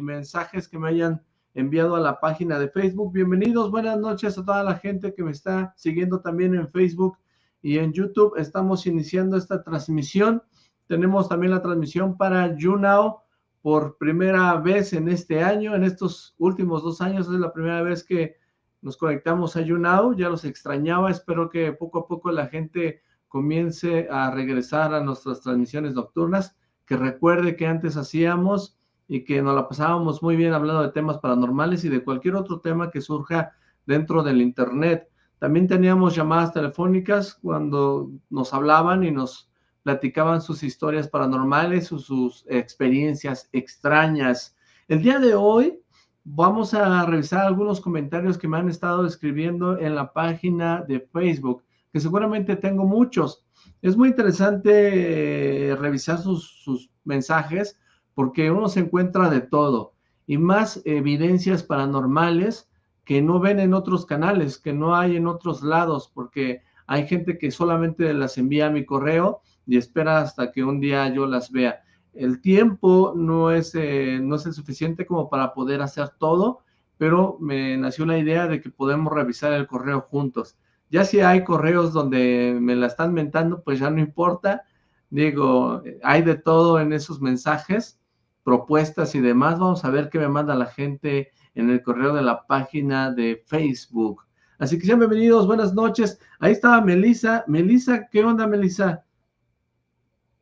mensajes que me hayan enviado a la página de Facebook. Bienvenidos, buenas noches a toda la gente que me está siguiendo también en Facebook y en YouTube. Estamos iniciando esta transmisión. Tenemos también la transmisión para YouNow por primera vez en este año, en estos últimos dos años, es la primera vez que nos conectamos a YouNow, ya los extrañaba, espero que poco a poco la gente comience a regresar a nuestras transmisiones nocturnas, que recuerde que antes hacíamos y que nos la pasábamos muy bien hablando de temas paranormales y de cualquier otro tema que surja dentro del internet. También teníamos llamadas telefónicas cuando nos hablaban y nos platicaban sus historias paranormales o sus experiencias extrañas. El día de hoy vamos a revisar algunos comentarios que me han estado escribiendo en la página de Facebook, que seguramente tengo muchos. Es muy interesante eh, revisar sus, sus mensajes porque uno se encuentra de todo y más evidencias paranormales que no ven en otros canales, que no hay en otros lados, porque hay gente que solamente las envía a mi correo y espera hasta que un día yo las vea. El tiempo no es, eh, no es el suficiente como para poder hacer todo, pero me nació la idea de que podemos revisar el correo juntos. Ya si hay correos donde me la están mentando, pues ya no importa. Digo, hay de todo en esos mensajes, propuestas y demás. Vamos a ver qué me manda la gente en el correo de la página de Facebook. Así que sean bienvenidos, buenas noches. Ahí estaba Melisa. Melisa, ¿qué onda, Melisa?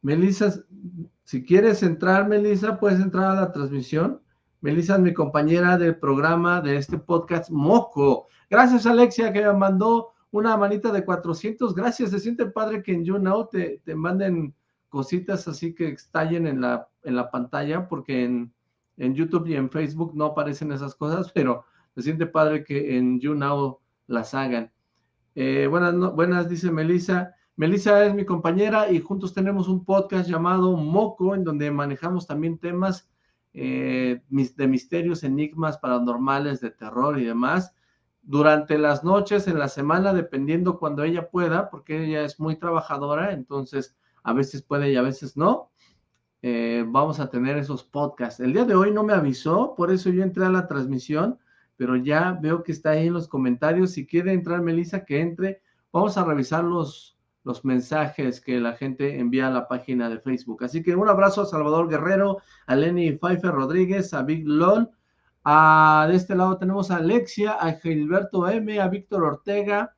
Melissa, si quieres entrar, Melissa, puedes entrar a la transmisión. Melissa es mi compañera del programa de este podcast Moco. Gracias, Alexia, que me mandó una manita de 400. Gracias, se siente padre que en YouNow te, te manden cositas así que estallen en la, en la pantalla, porque en, en YouTube y en Facebook no aparecen esas cosas, pero se siente padre que en YouNow las hagan. Eh, buenas, buenas, dice Melissa. Melissa es mi compañera y juntos tenemos un podcast llamado Moco, en donde manejamos también temas eh, de misterios, enigmas paranormales, de terror y demás. Durante las noches, en la semana, dependiendo cuando ella pueda, porque ella es muy trabajadora, entonces a veces puede y a veces no, eh, vamos a tener esos podcasts. El día de hoy no me avisó, por eso yo entré a la transmisión, pero ya veo que está ahí en los comentarios. Si quiere entrar Melissa, que entre. Vamos a revisar los, los mensajes que la gente envía a la página de Facebook. Así que un abrazo a Salvador Guerrero, a Lenny Pfeiffer Rodríguez, a Big LOL, a, de este lado tenemos a Alexia, a Gilberto M, a Víctor Ortega,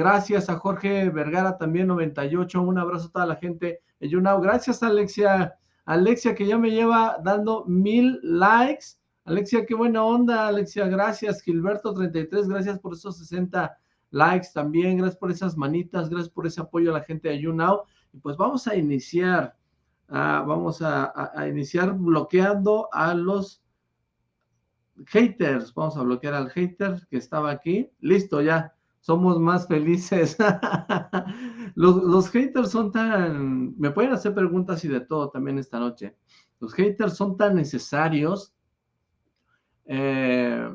gracias a Jorge Vergara también 98, un abrazo a toda la gente de YouNow, gracias Alexia, Alexia que ya me lleva dando mil likes, Alexia, qué buena onda, Alexia, gracias, Gilberto 33, gracias por esos 60 likes también, gracias por esas manitas, gracias por ese apoyo a la gente de YouNow. Y pues vamos a iniciar, ah, vamos a, iniciar bloqueando a los haters. Vamos a bloquear al hater que estaba aquí. Listo, ya, somos más felices. los, los, haters son tan, me pueden hacer preguntas y de todo también esta noche. Los haters son tan necesarios. Eh,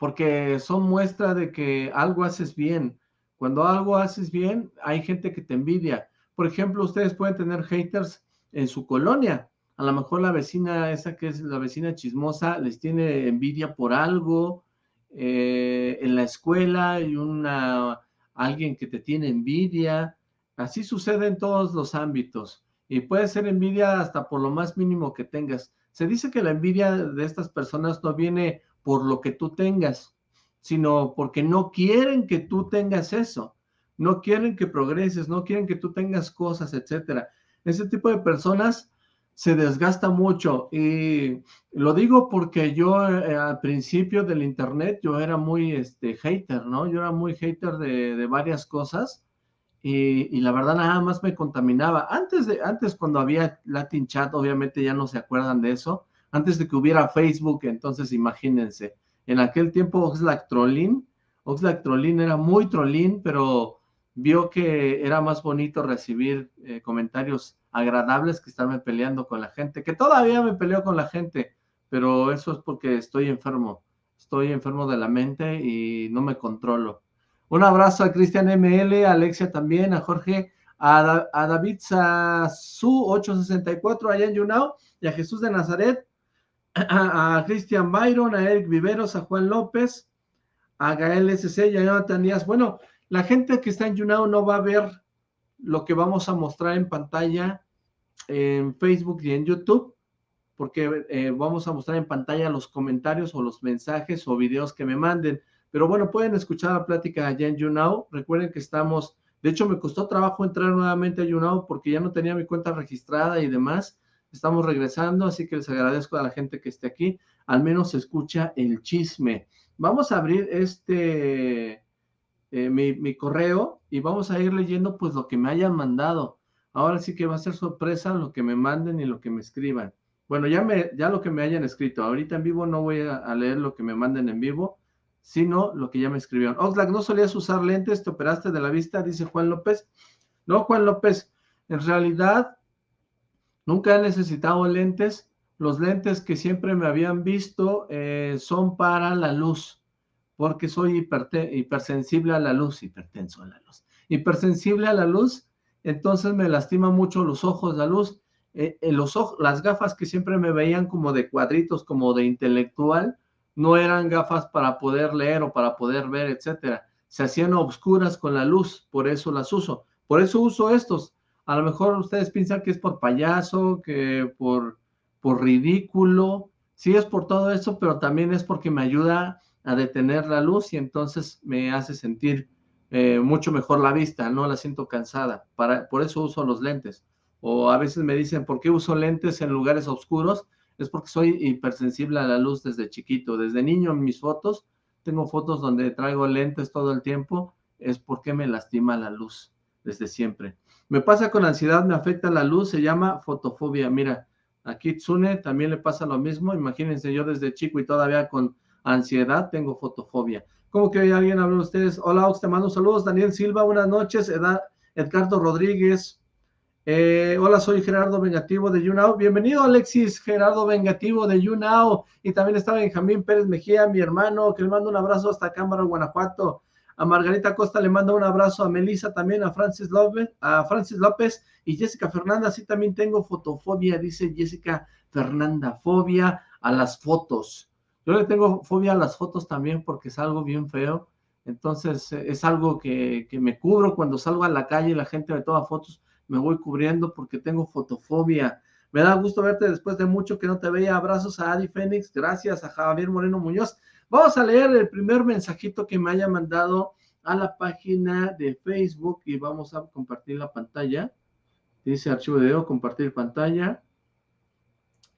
porque son muestra de que algo haces bien. Cuando algo haces bien, hay gente que te envidia. Por ejemplo, ustedes pueden tener haters en su colonia. A lo mejor la vecina, esa que es la vecina chismosa, les tiene envidia por algo. Eh, en la escuela hay una, alguien que te tiene envidia. Así sucede en todos los ámbitos. Y puede ser envidia hasta por lo más mínimo que tengas. Se dice que la envidia de estas personas no viene por lo que tú tengas, sino porque no quieren que tú tengas eso, no quieren que progreses, no quieren que tú tengas cosas, etcétera. Ese tipo de personas se desgasta mucho y lo digo porque yo eh, al principio del internet yo era muy este hater, ¿no? Yo era muy hater de, varias cosas y, y, la verdad nada más me contaminaba. Antes de antes cuando había Latin Chat, obviamente ya no se acuerdan de eso, antes de que hubiera Facebook, entonces imagínense, en aquel tiempo Oxlack Trollin, Oxlack Trollin era muy trollín, pero vio que era más bonito recibir eh, comentarios agradables que estarme peleando con la gente, que todavía me peleo con la gente, pero eso es porque estoy enfermo, estoy enfermo de la mente y no me controlo. Un abrazo a Cristian ML, a Alexia también, a Jorge, a, a David Su 864 allá en Yunao y a Jesús de Nazaret a, Cristian Byron, a Eric Viveros, a Juan López, a Gael SC y a Jonathan Díaz. Bueno, la gente que está en YouNow no va a ver lo que vamos a mostrar en pantalla en Facebook y en YouTube, porque eh, vamos a mostrar en pantalla los comentarios o los mensajes o videos que me manden. Pero bueno, pueden escuchar la plática allá en YouNow. Recuerden que estamos, de hecho me costó trabajo entrar nuevamente a YouNow porque ya no tenía mi cuenta registrada y demás. Estamos regresando, así que les agradezco a la gente que esté aquí. Al menos escucha el chisme. Vamos a abrir este, eh, mi, correo y vamos a ir leyendo pues lo que me hayan mandado. Ahora sí que va a ser sorpresa lo que me manden y lo que me escriban. Bueno, ya, me, ya lo que me hayan escrito. Ahorita en vivo no voy a, leer lo que me manden en vivo, sino lo que ya me escribieron. Oxlack, ¿no solías usar lentes? ¿Te operaste de la vista? Dice Juan López. No, Juan López, en realidad nunca he necesitado lentes. Los lentes que siempre me habían visto eh, son para la luz, porque soy hipersensible a la luz, hipertenso a la luz. Hipersensible a la luz entonces me lastima mucho los ojos, la luz, eh, en los ojos, las gafas que siempre me veían como de cuadritos, como de intelectual, no eran gafas para poder leer o para poder ver, etcétera. Se hacían oscuras con la luz, por eso las uso. Por eso uso estos. A lo mejor ustedes piensan que es por payaso, que por, por ridículo. Sí es por todo eso, pero también es porque me ayuda a detener la luz y entonces me hace sentir eh, mucho mejor la vista, no la siento cansada, para, por eso uso los lentes. O a veces me dicen, ¿por qué uso lentes en lugares oscuros? Es porque soy hipersensible a la luz desde chiquito. Desde niño en mis fotos, tengo fotos donde traigo lentes todo el tiempo, es porque me lastima la luz desde siempre. Me pasa con ansiedad, me afecta la luz, se llama fotofobia. Mira, aquí Tsune también le pasa lo mismo. Imagínense, yo desde chico y todavía con ansiedad tengo fotofobia. ¿Cómo que alguien habló de ustedes? Hola, Ox, te mando saludos. Daniel Silva, buenas noches. Edgardo Rodríguez. Eh, hola, soy Gerardo Vengativo de YouNow. Bienvenido, Alexis, Gerardo Vengativo de YouNow. Y también está Benjamín Pérez Mejía, mi hermano, que le mando un abrazo hasta Cámara, Guanajuato. A Margarita Costa le mando un abrazo, a Melissa también, a Francis López, a Francis López y Jessica Fernanda. Sí, también tengo fotofobia, dice Jessica Fernanda, fobia a las fotos. Yo le tengo fobia a las fotos también porque es algo bien feo. Entonces eh, es algo que, me cubro cuando salgo a la calle y la gente me toma fotos, me voy cubriendo porque tengo fotofobia. Me da gusto verte después de mucho que no te veía. Abrazos a Adi Fénix, gracias a Javier Moreno Muñoz. Vamos a leer el primer mensajito que me haya mandado a la página de Facebook y vamos a compartir la pantalla. Dice archivo de video, compartir pantalla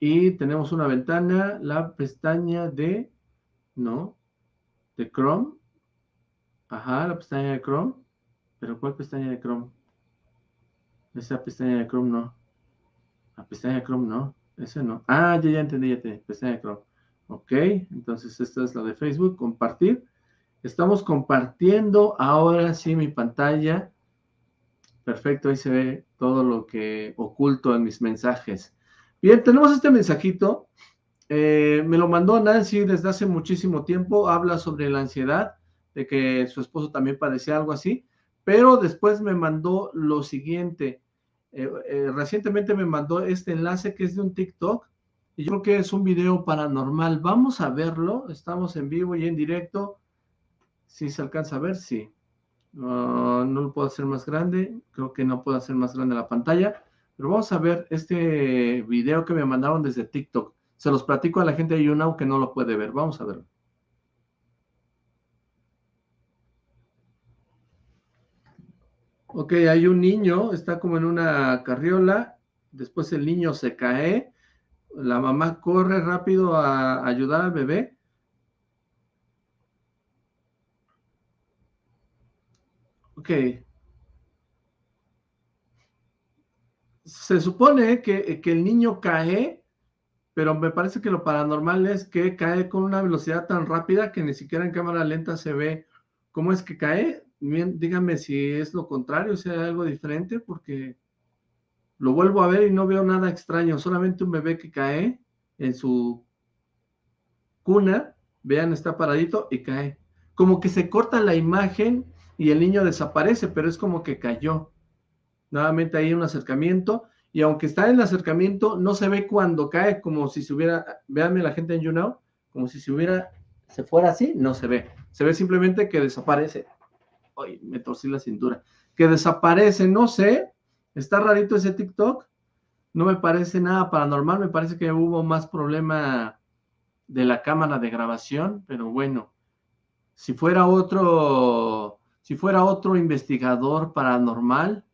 y tenemos una ventana, la pestaña de, no, de Chrome, ajá, la pestaña de Chrome, pero ¿cuál pestaña de Chrome? Esa pestaña de Chrome no, la pestaña de Chrome no, ese no, ah, ya, ya entendí, ya te, pestaña de Chrome, ok, entonces esta es la de Facebook, compartir, estamos compartiendo ahora sí mi pantalla, perfecto, ahí se ve todo lo que oculto en mis mensajes, Bien, tenemos este mensajito. Eh, me lo mandó Nancy desde hace muchísimo tiempo. Habla sobre la ansiedad, de que su esposo también padecía algo así. Pero después me mandó lo siguiente. Eh, eh, recientemente me mandó este enlace que es de un TikTok. Y yo creo que es un video paranormal. Vamos a verlo. Estamos en vivo y en directo. Si se alcanza a ver, sí. no lo puedo hacer más grande. Creo que no puedo hacer más grande la pantalla. Pero vamos a ver este video que me mandaron desde TikTok. Se los platico a la gente de YouNow que no lo puede ver. Vamos a verlo. Ok, hay un niño, está como en una carriola, después el niño se cae, la mamá corre rápido a ayudar al bebé. Ok, se supone que, el niño cae, pero me parece que lo paranormal es que cae con una velocidad tan rápida que ni siquiera en cámara lenta se ve cómo es que cae. Bien, dígame si es lo contrario, si hay algo diferente, porque lo vuelvo a ver y no veo nada extraño, solamente un bebé que cae en su cuna, vean, está paradito y cae. Como que se corta la imagen y el niño desaparece, pero es como que cayó. Nuevamente hay un acercamiento y aunque está en el acercamiento, no se ve cuando cae como si se hubiera, véanme la gente en YouNow, como si se hubiera, se fuera así, no se ve. Se ve simplemente que desaparece. Ay, me torcí la cintura. Que desaparece, no sé, está rarito ese TikTok, no me parece nada paranormal, me parece que hubo más problema de la cámara de grabación, pero bueno, si fuera otro, si fuera otro investigador paranormal,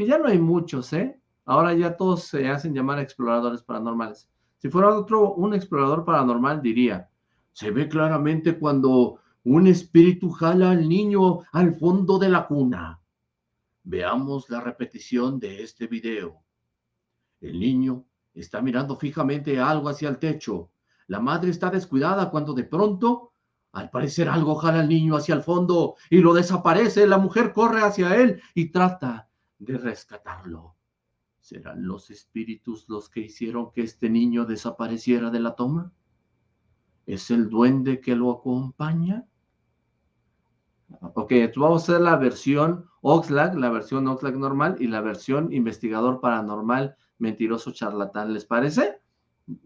que ya no hay muchos, ¿eh? Ahora ya todos se hacen llamar exploradores paranormales. Si fuera otro, un explorador paranormal diría, se ve claramente cuando un espíritu jala al niño al fondo de la cuna. Veamos la repetición de este video. El niño está mirando fijamente algo hacia el techo. La madre está descuidada cuando de pronto, al parecer algo jala al niño hacia el fondo y lo desaparece. La mujer corre hacia él y trata de rescatarlo. ¿Serán los espíritus los que hicieron que este niño desapareciera de la toma? ¿Es el duende que lo acompaña? Ok, vamos a hacer la versión Oxlack, la versión Oxlack normal y la versión investigador paranormal mentiroso charlatán. ¿Les parece?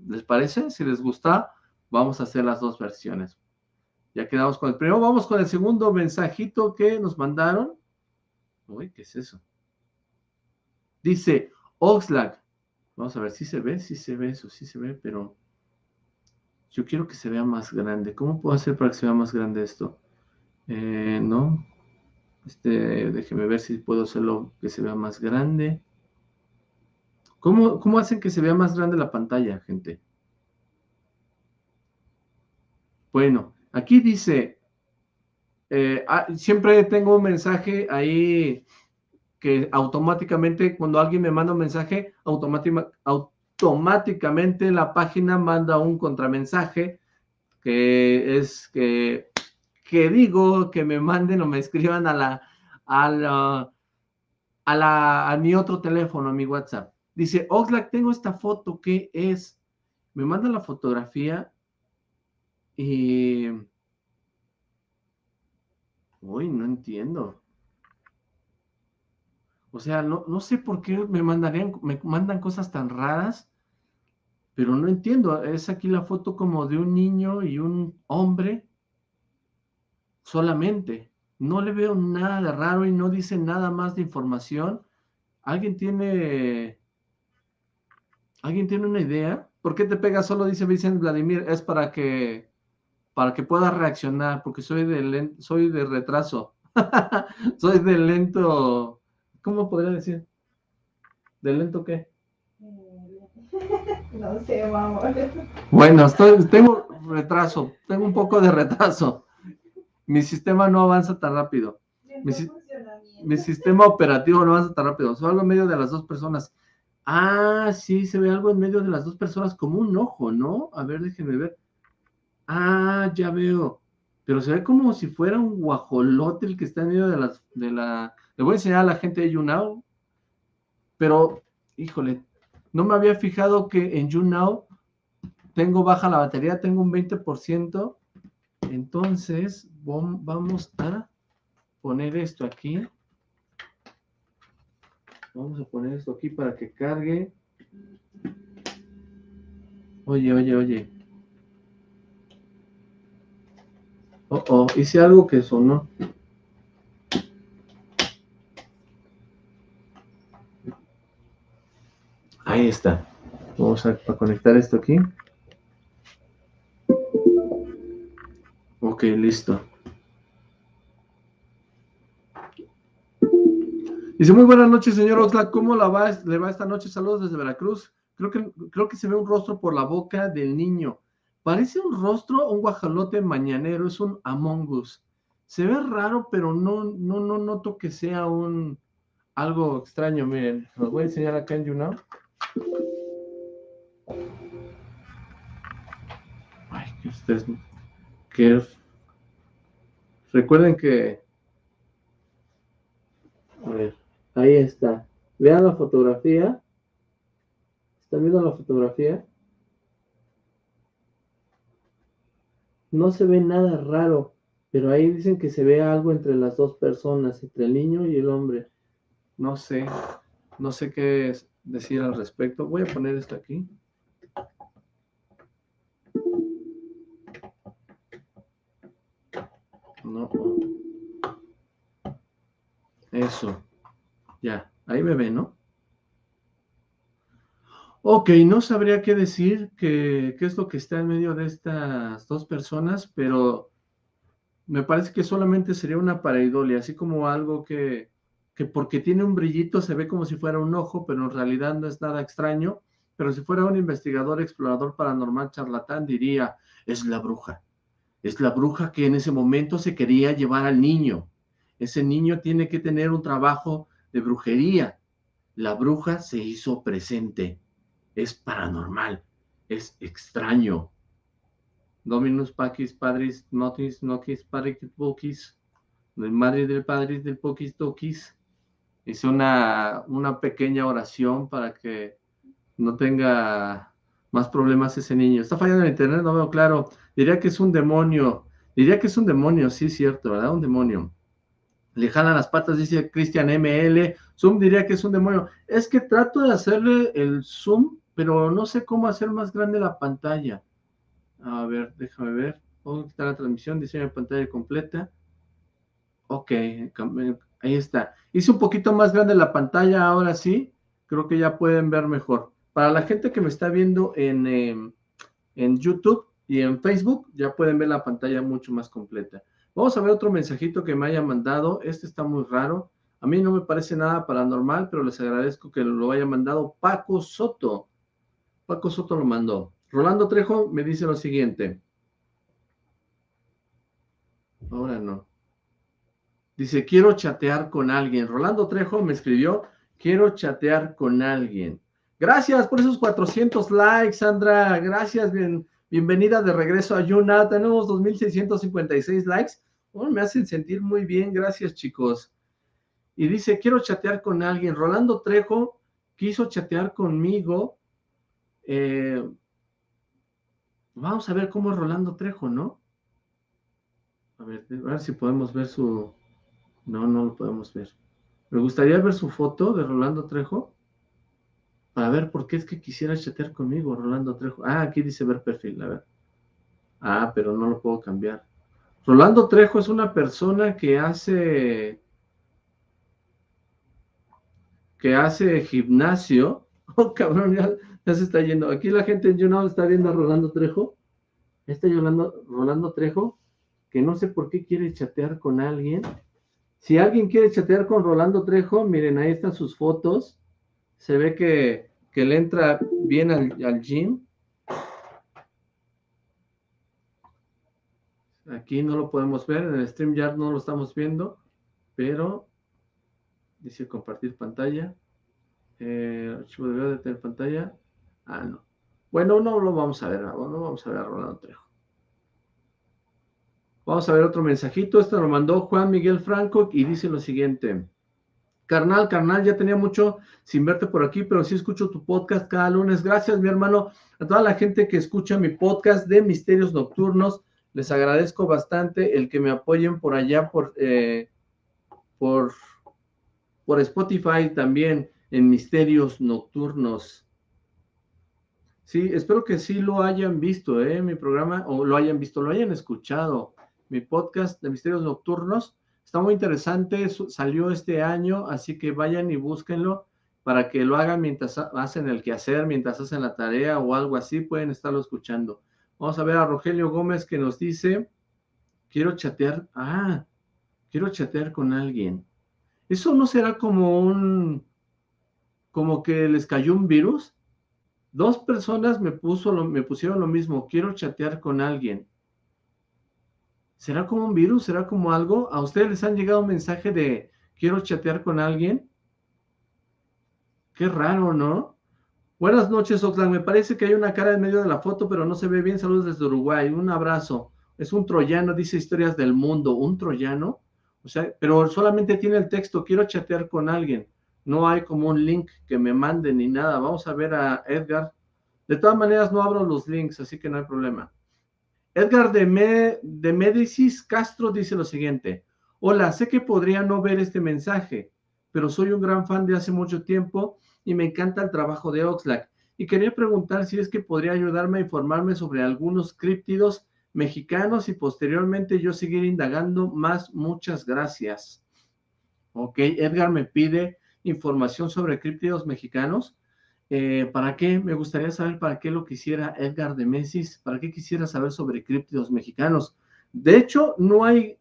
¿Les parece? Si les gusta, vamos a hacer las dos versiones. Ya quedamos con el primero. Vamos con el segundo mensajito que nos mandaron. Uy, ¿qué es eso? Dice, Oxlack. Vamos a ver si se ve, si se ve eso, si se ve, pero yo quiero que se vea más grande. ¿Cómo puedo hacer para que se vea más grande esto? Eh, no. Este, déjeme ver si puedo hacerlo que se vea más grande. ¿Cómo, ¿Cómo hacen que se vea más grande la pantalla, gente? Bueno, aquí dice, eh, ah, siempre tengo un mensaje ahí que automáticamente, cuando alguien me manda un mensaje, automáticamente la página manda un contramensaje que es que, que digo que me manden o me escriban a la, a la, a la, a mi otro teléfono, a mi WhatsApp. Dice, Oxlack, tengo esta foto, ¿qué es? Me manda la fotografía y... Uy, no entiendo. O sea, no, no sé por qué me mandarían, me mandan cosas tan raras, pero no entiendo. Es aquí la foto como de un niño y un hombre solamente. No le veo nada de raro y no dice nada más de información. ¿Alguien tiene ¿Alguien tiene una idea? ¿Por qué te pega solo? Dice Vicente Vladimir. Es para que para que pueda reaccionar, porque soy de soy de retraso. soy de lento. ¿Cómo podría decir? ¿De lento qué? No sé, vamos. Bueno, estoy, tengo retraso, tengo un poco de retraso. Mi sistema no avanza tan rápido. Mi, mi, sistema operativo no avanza tan rápido. Soy algo en medio de las dos personas. Ah, sí, se ve algo en medio de las dos personas como un ojo, ¿no? A ver, déjenme ver. Ah, ya veo. Pero se ve como si fuera un guajolote el que está en medio de, las, de la... Le voy a enseñar a la gente de YouNow. Pero, híjole, no me había fijado que en YouNow tengo baja la batería, tengo un 20%. Entonces, vamos a poner esto aquí. Vamos a poner esto aquí para que cargue. Oye, oye, oye. Oh, oh, hice algo que sonó. Ahí está. Vamos a, conectar esto aquí. Ok, listo. Dice, muy buenas noches, señor Oxlack. ¿Cómo la va, le va esta noche? Saludos desde Veracruz. Creo que, creo que se ve un rostro por la boca del niño. Parece un rostro, un guajalote mañanero, es un Among Us. Se ve raro, pero no, no, no noto que sea un algo extraño. Miren, los voy a enseñar acá en YouNow. Ay, que ustedes... Recuerden que... A ver. Ahí está. Vean la fotografía. ¿Están viendo la fotografía? No se ve nada raro, pero ahí dicen que se ve algo entre las dos personas, entre el niño y el hombre. No sé, no sé qué es. Decir al respecto. Voy a poner esto aquí. No. Eso. Ya, ahí me ven, ¿no? Ok, no sabría qué decir, qué es lo que está en medio de estas dos personas, pero me parece que solamente sería una pareidolia, así como algo que, que porque tiene un brillito se ve como si fuera un ojo, pero en realidad no es nada extraño, pero si fuera un investigador, explorador paranormal, charlatán, diría, es la bruja, es la bruja que en ese momento se quería llevar al niño, ese niño tiene que tener un trabajo de brujería, la bruja se hizo presente, es paranormal, es extraño. Dominus Pacis Padris Notis Noquis Pariquis Boquis, del Madre del Padre del Poquis Toquis. Hice una, una pequeña oración para que no tenga más problemas ese niño. Está fallando el internet, no veo claro. Diría que es un demonio. Diría que es un demonio, sí, cierto, ¿verdad? Un demonio. Le jalan las patas, dice Cristian ML. Zoom diría que es un demonio. Es que trato de hacerle el zoom pero no sé cómo hacer más grande la pantalla. A ver, déjame ver. Puedo quitar la transmisión, diseño de pantalla completa. Ok, ahí está. Hice un poquito más grande la pantalla, ahora sí. Creo que ya pueden ver mejor. Para la gente que me está viendo en, em, en YouTube y en Facebook, ya pueden ver la pantalla mucho más completa. Vamos a ver otro mensajito que me haya mandado. Este está muy raro. A mí no me parece nada paranormal, pero les agradezco que lo haya mandado Paco Soto. Paco Soto lo mandó. Rolando Trejo me dice lo siguiente. Ahora no. Dice, quiero chatear con alguien. Rolando Trejo me escribió, quiero chatear con alguien. Gracias por esos 400 likes, Sandra. Gracias, bien, bienvenida de regreso a Yuna. Tenemos 2.656 likes. Oh, me hacen sentir muy bien. Gracias, chicos. Y dice, quiero chatear con alguien. Rolando Trejo quiso chatear conmigo eh, vamos a ver cómo es Rolando Trejo, ¿no? A ver, a ver si podemos ver su... No, no lo podemos ver. Me gustaría ver su foto de Rolando Trejo para ver por qué es que quisiera chatear conmigo, Rolando Trejo. Ah, aquí dice ver perfil, a ver. Ah, pero no lo puedo cambiar. Rolando Trejo es una persona que hace que hace gimnasio. Oh, cabrón, ya, se está yendo. Aquí la gente en YouNow está viendo a Rolando Trejo. Está Rolando, Rolando Trejo, que no sé por qué quiere chatear con alguien. Si alguien quiere chatear con Rolando Trejo, miren, ahí están sus fotos. Se ve que, que le entra bien al, al gym. Aquí no lo podemos ver, en el StreamYard no lo estamos viendo, pero dice compartir pantalla. Eh, archivo de de tener pantalla. Ah, no. Bueno, no lo vamos a ver, no vamos a ver a Rolando Trejo. Vamos a ver otro mensajito. Este lo mandó Juan Miguel Franco y dice lo siguiente. Carnal, carnal, ya tenía mucho sin verte por aquí, pero sí escucho tu podcast cada lunes. Gracias, mi hermano. A toda la gente que escucha mi podcast de Misterios Nocturnos, les agradezco bastante el que me apoyen por allá, por, eh, por, Spotify también, en Misterios Nocturnos. Sí, espero que sí lo hayan visto, ¿eh? Mi programa, o lo hayan visto, lo hayan escuchado. Mi podcast de Misterios Nocturnos está muy interesante, salió este año, así que vayan y búsquenlo para que lo hagan mientras hacen el quehacer, mientras hacen la tarea o algo así, pueden estarlo escuchando. Vamos a ver a Rogelio Gómez que nos dice, quiero chatear, ah, quiero chatear con alguien. ¿Eso no será como un, como que les cayó un virus? Dos personas me, puso me pusieron lo mismo, quiero chatear con alguien. ¿Será como un virus? ¿Será como algo? ¿A ustedes les han llegado un mensaje de quiero chatear con alguien? Qué raro, ¿no? Buenas noches, Oxlack. Me parece que hay una cara en medio de la foto, pero no se ve bien. Saludos desde Uruguay. Un abrazo. Es un troyano, dice Historias del Mundo. ¿Un troyano? O sea, pero solamente tiene el texto, quiero chatear con alguien no hay como un link que me mande ni nada. Vamos a ver a Edgar. De todas maneras, no abro los links, así que no hay problema. Edgar de, de Médicis Castro dice lo siguiente. Hola, sé que podría no ver este mensaje, pero soy un gran fan de hace mucho tiempo y me encanta el trabajo de Oxlack. Y quería preguntar si es que podría ayudarme a informarme sobre algunos críptidos mexicanos y posteriormente yo seguir indagando más. Muchas gracias. Ok, Edgar me pide información sobre críptidos mexicanos. Eh, ¿Para qué? Me gustaría saber para qué lo quisiera Edgar de Mesis, para qué quisiera saber sobre críptidos mexicanos. De hecho, no hay,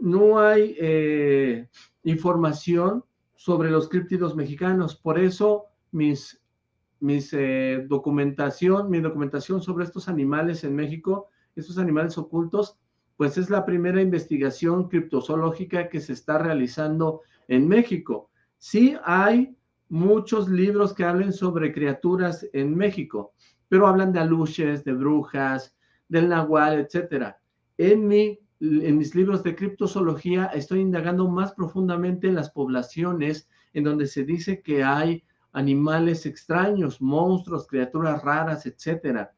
no hay eh, información sobre los críptidos mexicanos, por eso mis, mis eh, documentación, mi documentación sobre estos animales en México, estos animales ocultos, pues es la primera investigación criptozoológica que se está realizando en México. Sí hay muchos libros que hablen sobre criaturas en México, pero hablan de aluches, de brujas, del nahual, etcétera. En, mi, en mis libros de criptozoología estoy indagando más profundamente en las poblaciones en donde se dice que hay animales extraños, monstruos, criaturas raras, etcétera.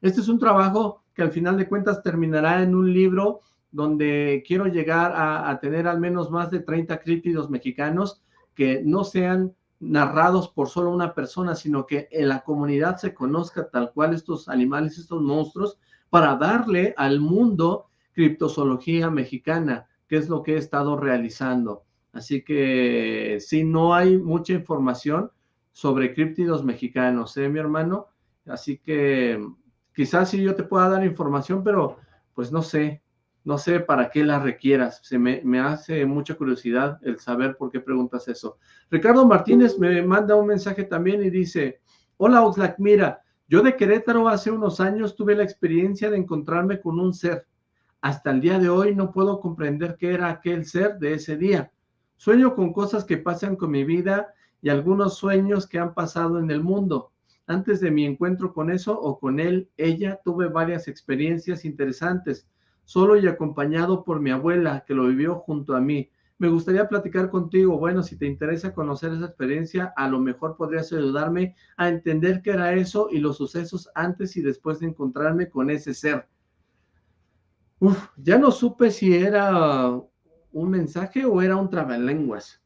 Este es un trabajo que al final de cuentas terminará en un libro donde quiero llegar a, a tener al menos más de 30 críptidos mexicanos que no sean narrados por solo una persona, sino que en la comunidad se conozca tal cual estos animales, estos monstruos, para darle al mundo criptozoología mexicana, que es lo que he estado realizando. Así que si no hay mucha información sobre críptidos mexicanos, ¿eh, mi hermano? Así que quizás sí yo te pueda dar información, pero pues no sé, no sé para qué la requieras. Se me, hace mucha curiosidad el saber por qué preguntas eso. Ricardo Martínez me manda un mensaje también y dice, hola Oxlack, mira, yo de Querétaro hace unos años tuve la experiencia de encontrarme con un ser. Hasta el día de hoy no puedo comprender qué era aquel ser de ese día. Sueño con cosas que pasan con mi vida y algunos sueños que han pasado en el mundo. Antes de mi encuentro con eso o con él, ella, tuve varias experiencias interesantes solo y acompañado por mi abuela, que lo vivió junto a mí. Me gustaría platicar contigo. Bueno, si te interesa conocer esa experiencia, a lo mejor podrías ayudarme a entender qué era eso y los sucesos antes y después de encontrarme con ese ser. Uf, ya no supe si era un mensaje o era un trabalenguas.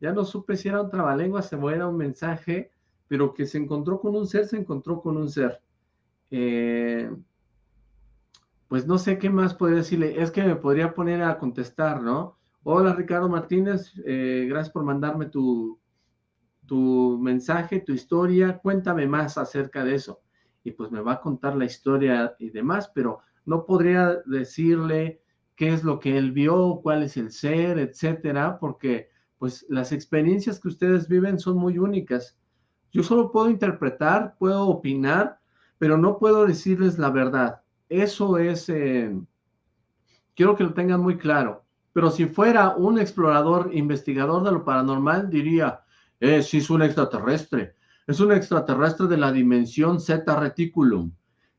Ya no supe si era un trabalenguas o era un mensaje, pero que se encontró con un ser, se encontró con un ser. Eh, pues no sé qué más podría decirle, es que me podría poner a contestar, ¿no? Hola Ricardo Martínez, eh, gracias por mandarme tu, tu mensaje, tu historia, cuéntame más acerca de eso. Y pues me va a contar la historia y demás, pero no podría decirle qué es lo que él vio, cuál es el ser, etcétera, porque pues las experiencias que ustedes viven son muy únicas. Yo solo puedo interpretar, puedo opinar, pero no puedo decirles la verdad. Eso es, eh, quiero que lo tengan muy claro. Pero si fuera un explorador, investigador de lo paranormal, diría, eh, es un extraterrestre. Es un extraterrestre de la dimensión Zeta Reticulum.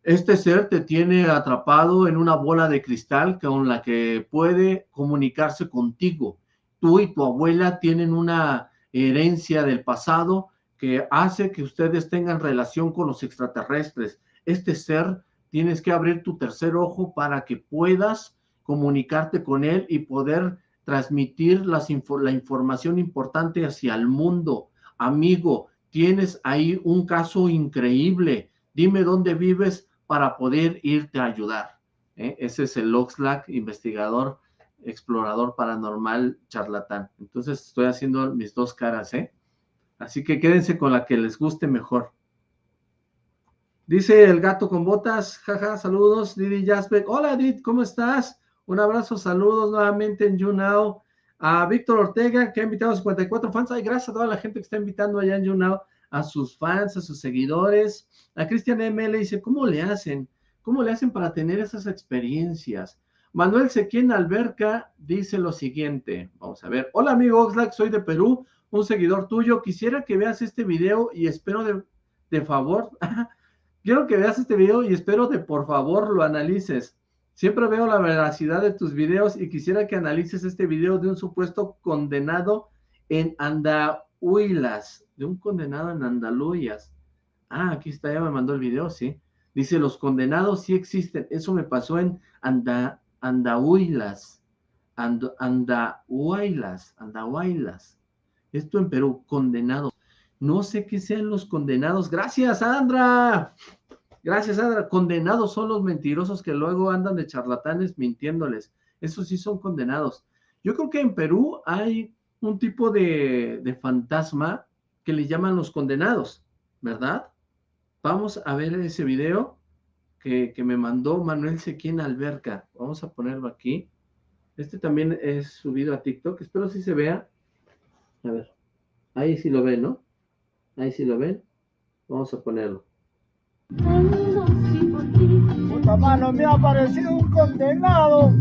Este ser te tiene atrapado en una bola de cristal con la que puede comunicarse contigo. Tú y tu abuela tienen una herencia del pasado que hace que ustedes tengan relación con los extraterrestres. Este ser tienes que abrir tu tercer ojo para que puedas comunicarte con él y poder transmitir las la información importante hacia el mundo. Amigo, tienes ahí un caso increíble. Dime dónde vives para poder irte a ayudar. ¿eh? Ese es el Oxlack, investigador, explorador paranormal, charlatán. Entonces estoy haciendo mis dos caras, ¿eh? Así que quédense con la que les guste mejor. Dice el gato con botas, jaja, saludos, Didi Jasbeck. Hola, Didi, ¿cómo estás? Un abrazo, saludos nuevamente en YouNow. A Víctor Ortega, que ha invitado a 54 fans. Ay, gracias a toda la gente que está invitando allá en YouNow, a sus fans, a sus seguidores. A Cristian M. le dice, ¿cómo le hacen? ¿Cómo le hacen para tener esas experiencias? Manuel Sequien Alberca dice lo siguiente. Vamos a ver. Hola, amigo Oxlack, soy de Perú, un seguidor tuyo. Quisiera que veas este video y espero de, de favor Quiero que veas este video y espero que por favor lo analices. Siempre veo la veracidad de tus videos y quisiera que analices este video de un supuesto condenado en Andahuilas, de un condenado en Andaluyas. Ah, aquí está, ya me mandó el video, sí. Dice, los condenados sí existen. Eso me pasó en Anda, Andahuilas. And, Andahuaylas, Andahuaylas. Esto en Perú, condenados. No sé qué sean los condenados. Gracias, Sandra. Gracias, Sandra. Condenados son los mentirosos que luego andan de charlatanes mintiéndoles. Esos sí son condenados. Yo creo que en Perú hay un tipo de, de fantasma que le llaman los condenados, ¿verdad? Vamos a ver ese video que, que me mandó Manuel Sequín Alberca. Vamos a ponerlo aquí. Este también es subido a TikTok. Espero si se vea. A ver. Ahí sí lo ven, ¿no? Ahí sí lo ven. Vamos a ponerlo. Puta mano, me ha aparecido un condenado.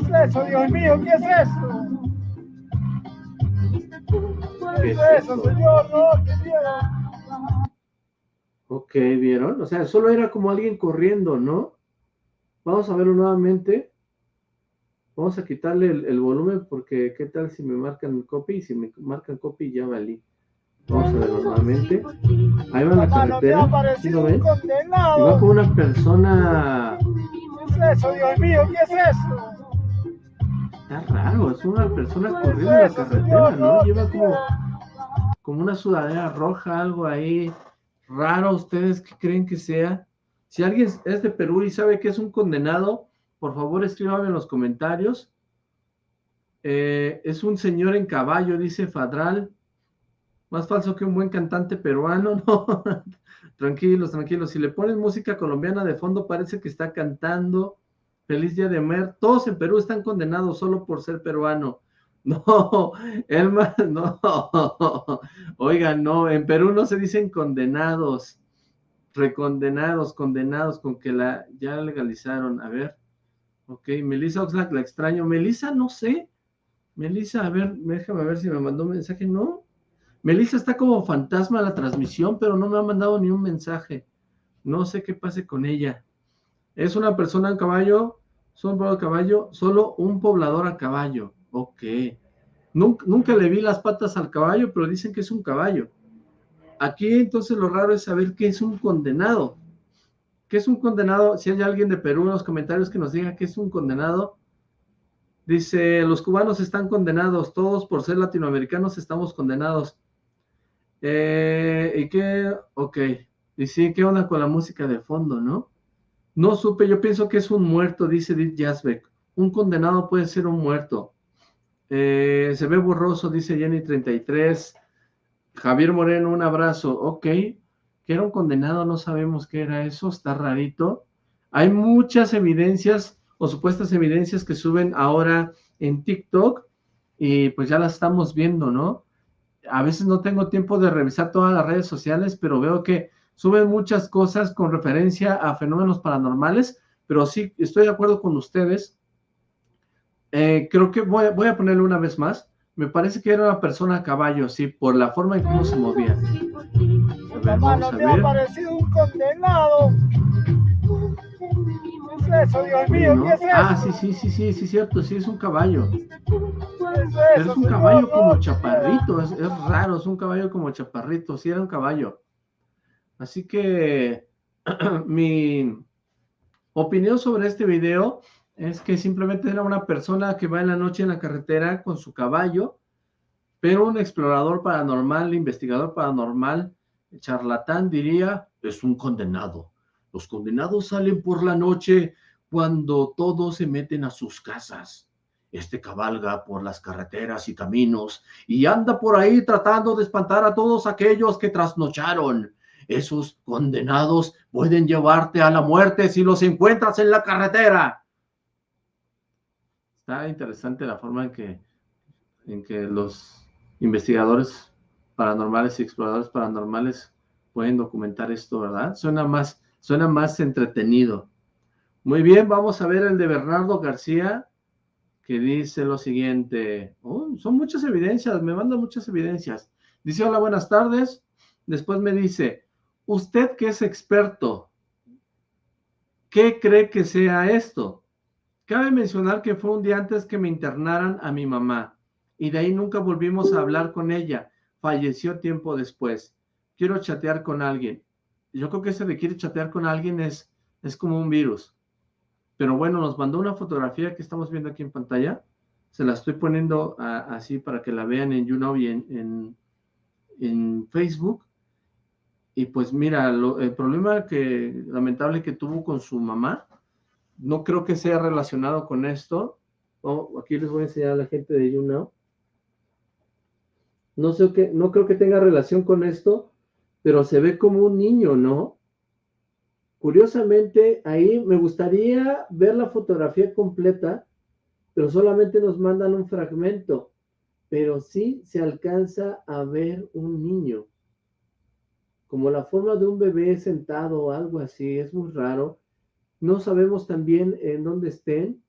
¿Qué es eso, Dios mío? ¿Qué es eso? ¿Qué es eso, señor? No, qué miedo. Ok, ¿vieron? O sea, solo era como alguien corriendo, ¿no? Vamos a verlo nuevamente. Vamos a quitarle el, el volumen porque qué tal si me marcan copy y si me marcan copy ya valí. Vamos a verlo nuevamente. Ahí va la carretera. ¿Sí lo ven? Y va una persona... ¿Qué es eso, Dios mío? ¿Qué es eso? Está raro, es una persona corriendo en la carretera, ¿no? Lleva como, como una sudadera roja, algo ahí raro. ¿Ustedes qué creen que sea? Si alguien es de Perú y sabe que es un condenado, por favor escríbame en los comentarios. Eh, es un señor en caballo, dice Fadral. Más falso que un buen cantante peruano, ¿no? tranquilos, tranquilos. Si le ponen música colombiana de fondo, parece que está cantando. Feliz Día de Mer. Todos en Perú están condenados solo por ser peruano. No, Elma, no. Oigan, no, en Perú no se dicen condenados, recondenados, condenados, con que la ya legalizaron. A ver, ok, Melissa Oxlack, la extraño. Melissa, no sé. Melissa, a ver, déjame ver si me mandó un mensaje. No, Melissa está como fantasma en la transmisión, pero no me ha mandado ni un mensaje. No sé qué pase con ella. Es una persona en caballo, solo a caballo, solo un poblador a caballo. Ok. Nunca, nunca le vi las patas al caballo, pero dicen que es un caballo. Aquí entonces lo raro es saber qué es un condenado. ¿Qué es un condenado? Si hay alguien de Perú en los comentarios que nos diga qué es un condenado. Dice, los cubanos están condenados, todos por ser latinoamericanos estamos condenados. Eh, ¿Y qué? Ok. Y sí, ¿qué onda con la música de fondo, no? No supe, yo pienso que es un muerto, dice Edith Jasbeck. Un condenado puede ser un muerto. Eh, se ve borroso, dice Jenny33. Javier Moreno, un abrazo. Ok, que era un condenado, no sabemos qué era eso, está rarito. Hay muchas evidencias o supuestas evidencias que suben ahora en TikTok y pues ya las estamos viendo, ¿no? A veces no tengo tiempo de revisar todas las redes sociales, pero veo que suben muchas cosas con referencia a fenómenos paranormales, pero sí, estoy de acuerdo con ustedes. Eh, creo que voy, voy a ponerle una vez más. Me parece que era una persona a caballo, sí, por la forma en cómo se movía. Mano, me ha aparecido un condenado. ¿Qué es eso, Dios mío? ¿no? ¿Qué es eso? Ah, sí, sí, sí, sí, sí, cierto, sí, es un caballo. ¿Qué es Pero eso, es un caballo No, como chaparrito, es, es raro, es un caballo como chaparrito, sí era un caballo. Así que mi opinión sobre este video es que simplemente era una persona que va en la noche en la carretera con su caballo, pero un explorador paranormal, investigador paranormal, charlatán diría, es un condenado. Los condenados salen por la noche cuando todos se meten a sus casas. Este cabalga por las carreteras y caminos y anda por ahí tratando de espantar a todos aquellos que trasnocharon. Esos condenados pueden llevarte a la muerte si los encuentras en la carretera. Está interesante la forma en que, en que los investigadores paranormales y exploradores paranormales pueden documentar esto, ¿verdad? Suena más, suena más entretenido. Muy bien, vamos a ver el de Bernardo García, que dice lo siguiente. Oh, son muchas evidencias, me manda muchas evidencias. Dice, hola, buenas tardes. Después me dice, usted que es experto, ¿qué cree que sea esto? Cabe mencionar que fue un día antes que me internaran a mi mamá y de ahí nunca volvimos a hablar con ella. Falleció tiempo después. Quiero chatear con alguien. Yo creo que ese de quiere chatear con alguien es, es como un virus. Pero bueno, nos mandó una fotografía que estamos viendo aquí en pantalla. Se la estoy poniendo así para que la vean en YouNow y en, en, Facebook y pues mira, el problema que lamentable que tuvo con su mamá, no creo que sea relacionado con esto. Oh, aquí les voy a enseñar a la gente de YouNow. No sé qué, no creo que tenga relación con esto, pero se ve como un niño, ¿no? Curiosamente, ahí me gustaría ver la fotografía completa, pero solamente nos mandan un fragmento, pero sí se alcanza a ver un niño como la forma de un bebé sentado o algo así, es muy raro. No sabemos también en dónde estén,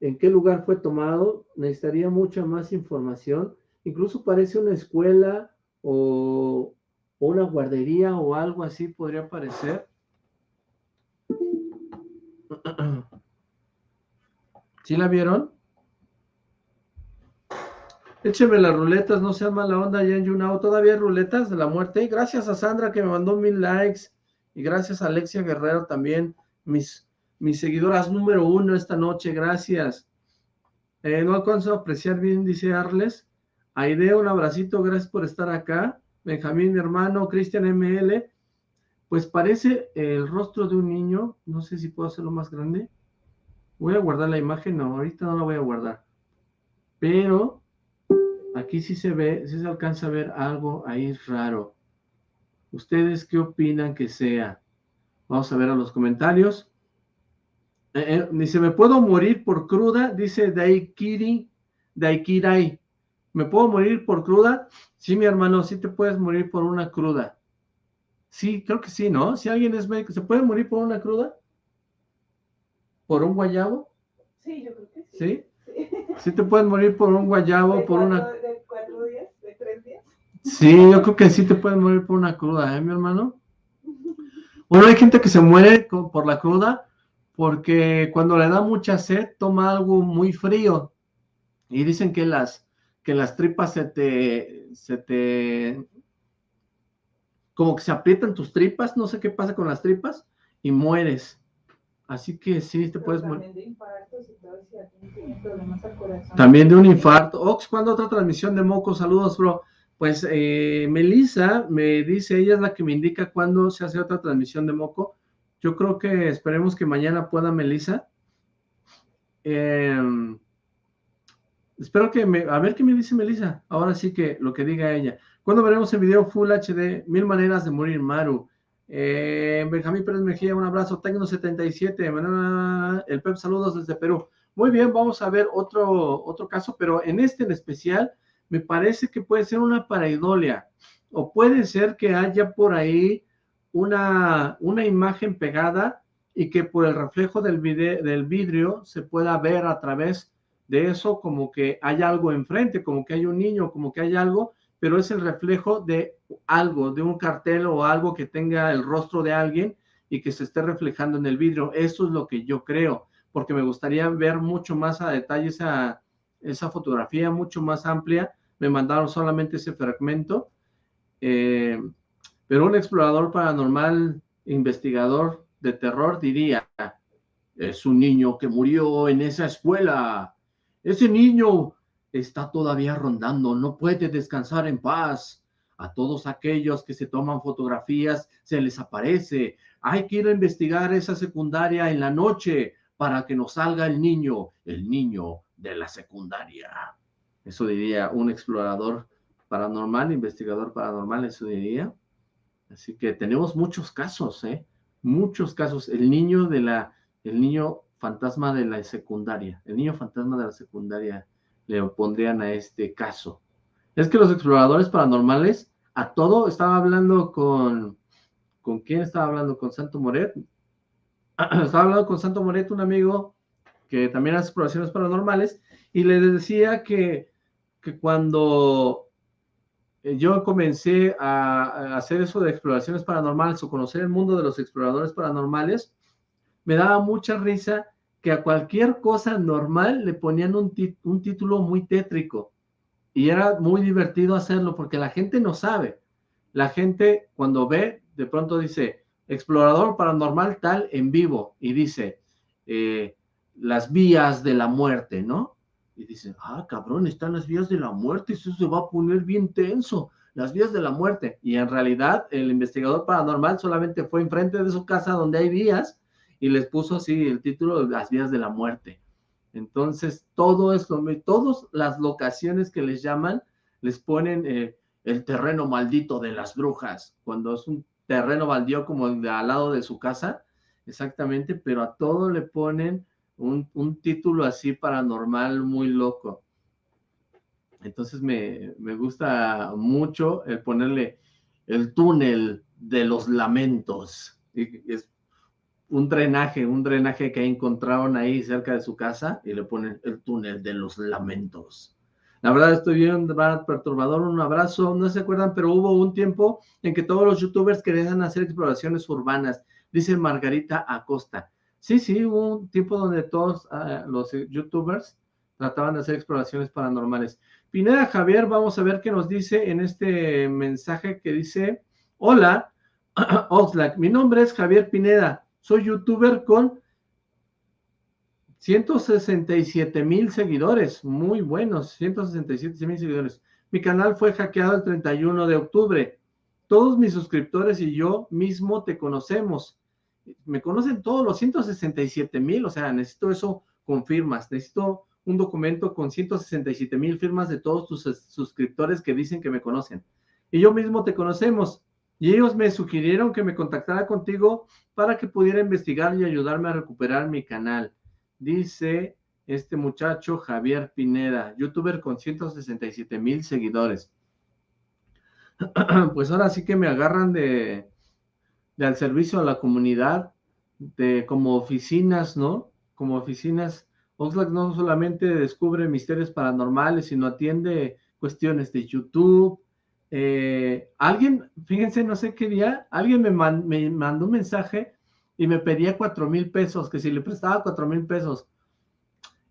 en qué lugar fue tomado, necesitaría mucha más información. Incluso parece una escuela o, una guardería o algo así podría parecer. ¿Sí la vieron? Écheme las ruletas, no sea mala onda ya en YouNow. Todavía hay ruletas de la muerte. gracias a Sandra que me mandó mil likes. Y gracias a Alexia Guerrero también, mis, mis seguidoras número uno esta noche. Gracias. Eh, no alcanzo a apreciar bien, dice Arles. Aide, un abracito, gracias por estar acá. Benjamín, hermano, Cristian ML. Pues parece el rostro de un niño. No sé si puedo hacerlo más grande. Voy a guardar la imagen. No, ahorita no la voy a guardar. Pero Aquí sí se ve, sí se alcanza a ver algo ahí raro. ¿Ustedes qué opinan que sea? Vamos a ver a los comentarios. Eh, eh, dice, ¿me puedo morir por cruda? Dice Daikiri, Daikirai. ¿Me puedo morir por cruda? Sí, mi hermano, sí te puedes morir por una cruda. Sí, creo que sí, ¿no? Si alguien es médico, ¿se puede morir por una cruda? ¿Por un guayabo? Sí, yo creo que sí. ¿Sí? Sí, te puedes morir por un guayabo, por una... Sí, yo creo que sí te puedes morir por una cruda, ¿eh, mi hermano? Bueno, hay gente que se muere por la cruda porque cuando le da mucha sed toma algo muy frío y dicen que las, que las tripas se te, se te, como que se aprietan tus tripas, no sé qué pasa con las tripas y mueres. Así que sí, te puedes morir. También de infartos y todo, si problemas al corazón. También de un infarto. Ox, ¿cuándo otra transmisión de moco? Saludos, bro. Pues eh, Melissa me dice, ella es la que me indica cuándo se hace otra transmisión de Moco. Yo creo que esperemos que mañana pueda Melissa. Em, espero que me... A ver qué me dice Melissa. Ahora sí que lo que diga ella. ¿Cuándo veremos el video Full HD? Mil maneras de morir, Maru. Eh, Benjamín Pérez Mejía, un abrazo. Tecno77. El Pep, saludos desde Perú. Muy bien, vamos a ver otro, otro caso, pero en este en especial me parece que puede ser una paraidolia o puede ser que haya por ahí una, una imagen pegada y que por el reflejo del, del vidrio se pueda ver a través de eso como que hay algo enfrente, como que hay un niño, como que hay algo, pero es el reflejo de algo, de un cartel o algo que tenga el rostro de alguien y que se esté reflejando en el vidrio. Eso es lo que yo creo, porque me gustaría ver mucho más a detalle esa, esa fotografía, mucho más amplia, me mandaron solamente ese fragmento, eh, pero un explorador paranormal, investigador de terror diría, es un niño que murió en esa escuela, ese niño está todavía rondando, no puede descansar en paz. A todos aquellos que se toman fotografías se les aparece, hay que ir a investigar esa secundaria en la noche para que nos salga el niño, el niño de la secundaria. Eso diría un explorador paranormal, investigador paranormal, eso diría. Así que tenemos muchos casos, ¿eh? Muchos casos. El niño de la, el niño fantasma de la secundaria, el niño fantasma de la secundaria le pondrían a este caso. Es que los exploradores paranormales, a todo, estaba hablando con, ¿con quién estaba hablando? Con Santo Moret. estaba hablando con Santo Moret, un amigo que también hace exploraciones paranormales, y le decía que que cuando yo comencé a, hacer eso de exploraciones paranormales o conocer el mundo de los exploradores paranormales, me daba mucha risa que a cualquier cosa normal le ponían un, un título muy tétrico y era muy divertido hacerlo porque la gente no sabe. La gente cuando ve, de pronto dice, explorador paranormal tal en vivo y dice, eh, las vías de la muerte, ¿no? Y dicen, ah, cabrón, están las vías de la muerte, eso se va a poner bien tenso, las vías de la muerte. Y en realidad el investigador paranormal solamente fue enfrente de su casa donde hay vías y les puso así el título de las vías de la muerte. Entonces, todo esto, todas las locaciones que les llaman, les ponen eh, el terreno maldito de las brujas, cuando es un terreno baldío como de al lado de su casa, exactamente, pero a todo le ponen un, título así paranormal muy loco. Entonces me, gusta mucho el ponerle el túnel de los lamentos. Es un drenaje, un drenaje que encontraron ahí cerca de su casa y le ponen el túnel de los lamentos. La verdad estoy bien perturbador, un abrazo, no se acuerdan, pero hubo un tiempo en que todos los youtubers querían hacer exploraciones urbanas, dice Margarita Acosta. Sí, sí, un tiempo donde todos ah, los youtubers trataban de hacer exploraciones paranormales. Pineda Javier, vamos a ver qué nos dice en este mensaje que dice, hola, Oxlack, mi nombre es Javier Pineda, soy youtuber con 167 mil seguidores, muy buenos, 167 mil seguidores. Mi canal fue hackeado el 31 de octubre. Todos mis suscriptores y yo mismo te conocemos me conocen todos los 167 mil, o sea, necesito eso con firmas, necesito un documento con 167 mil firmas de todos tus suscriptores que dicen que me conocen. Y yo mismo te conocemos. Y ellos me sugirieron que me contactara contigo para que pudiera investigar y ayudarme a recuperar mi canal. Dice este muchacho Javier Pineda, youtuber con 167 mil seguidores. Pues ahora sí que me agarran de, al servicio a la comunidad, de como oficinas, ¿no? Como oficinas, Oxlack no solamente descubre misterios paranormales, sino atiende cuestiones de YouTube. Eh, alguien, fíjense, no sé qué día, alguien me, me mandó un mensaje y me pedía cuatro mil pesos, que si le prestaba cuatro mil pesos.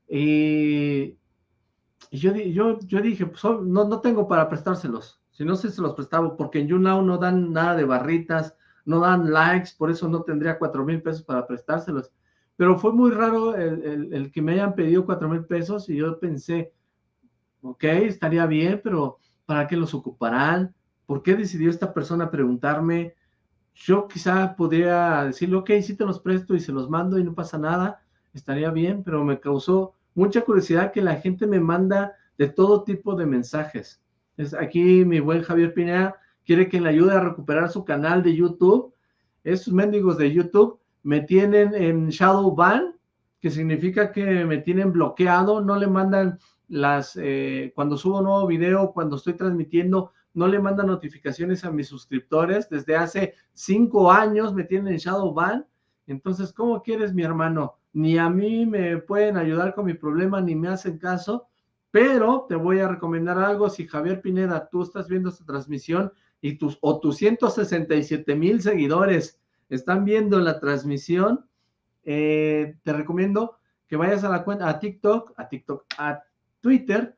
Y, yo, yo, yo dije, pues no, no tengo para prestárselos. Si no sé, se los prestaba, porque en YouNow no dan nada de barritas, no dan likes, por eso no tendría cuatro mil pesos para prestárselos. Pero fue muy raro el, que me hayan pedido cuatro mil pesos y yo pensé, ok, estaría bien, pero ¿para qué los ocuparán? ¿Por qué decidió esta persona preguntarme? Yo quizá podría decirle, ok, sí te los presto y se los mando y no pasa nada, estaría bien, pero me causó mucha curiosidad que la gente me manda de todo tipo de mensajes. Es aquí mi buen Javier Pineda quiere que le ayude a recuperar su canal de YouTube. Esos mendigos de YouTube me tienen en shadow ban, que significa que me tienen bloqueado, no le mandan las, eh, cuando subo nuevo video, cuando estoy transmitiendo, no le mandan notificaciones a mis suscriptores. Desde hace cinco años me tienen en shadow ban. Entonces, ¿cómo quieres, mi hermano? Ni a mí me pueden ayudar con mi problema, ni me hacen caso. Pero te voy a recomendar algo. Si Javier Pineda, tú estás viendo esta transmisión, y tus, o tus 167 mil seguidores están viendo la transmisión, eh, te recomiendo que vayas a la cuenta, a TikTok, a TikTok, a Twitter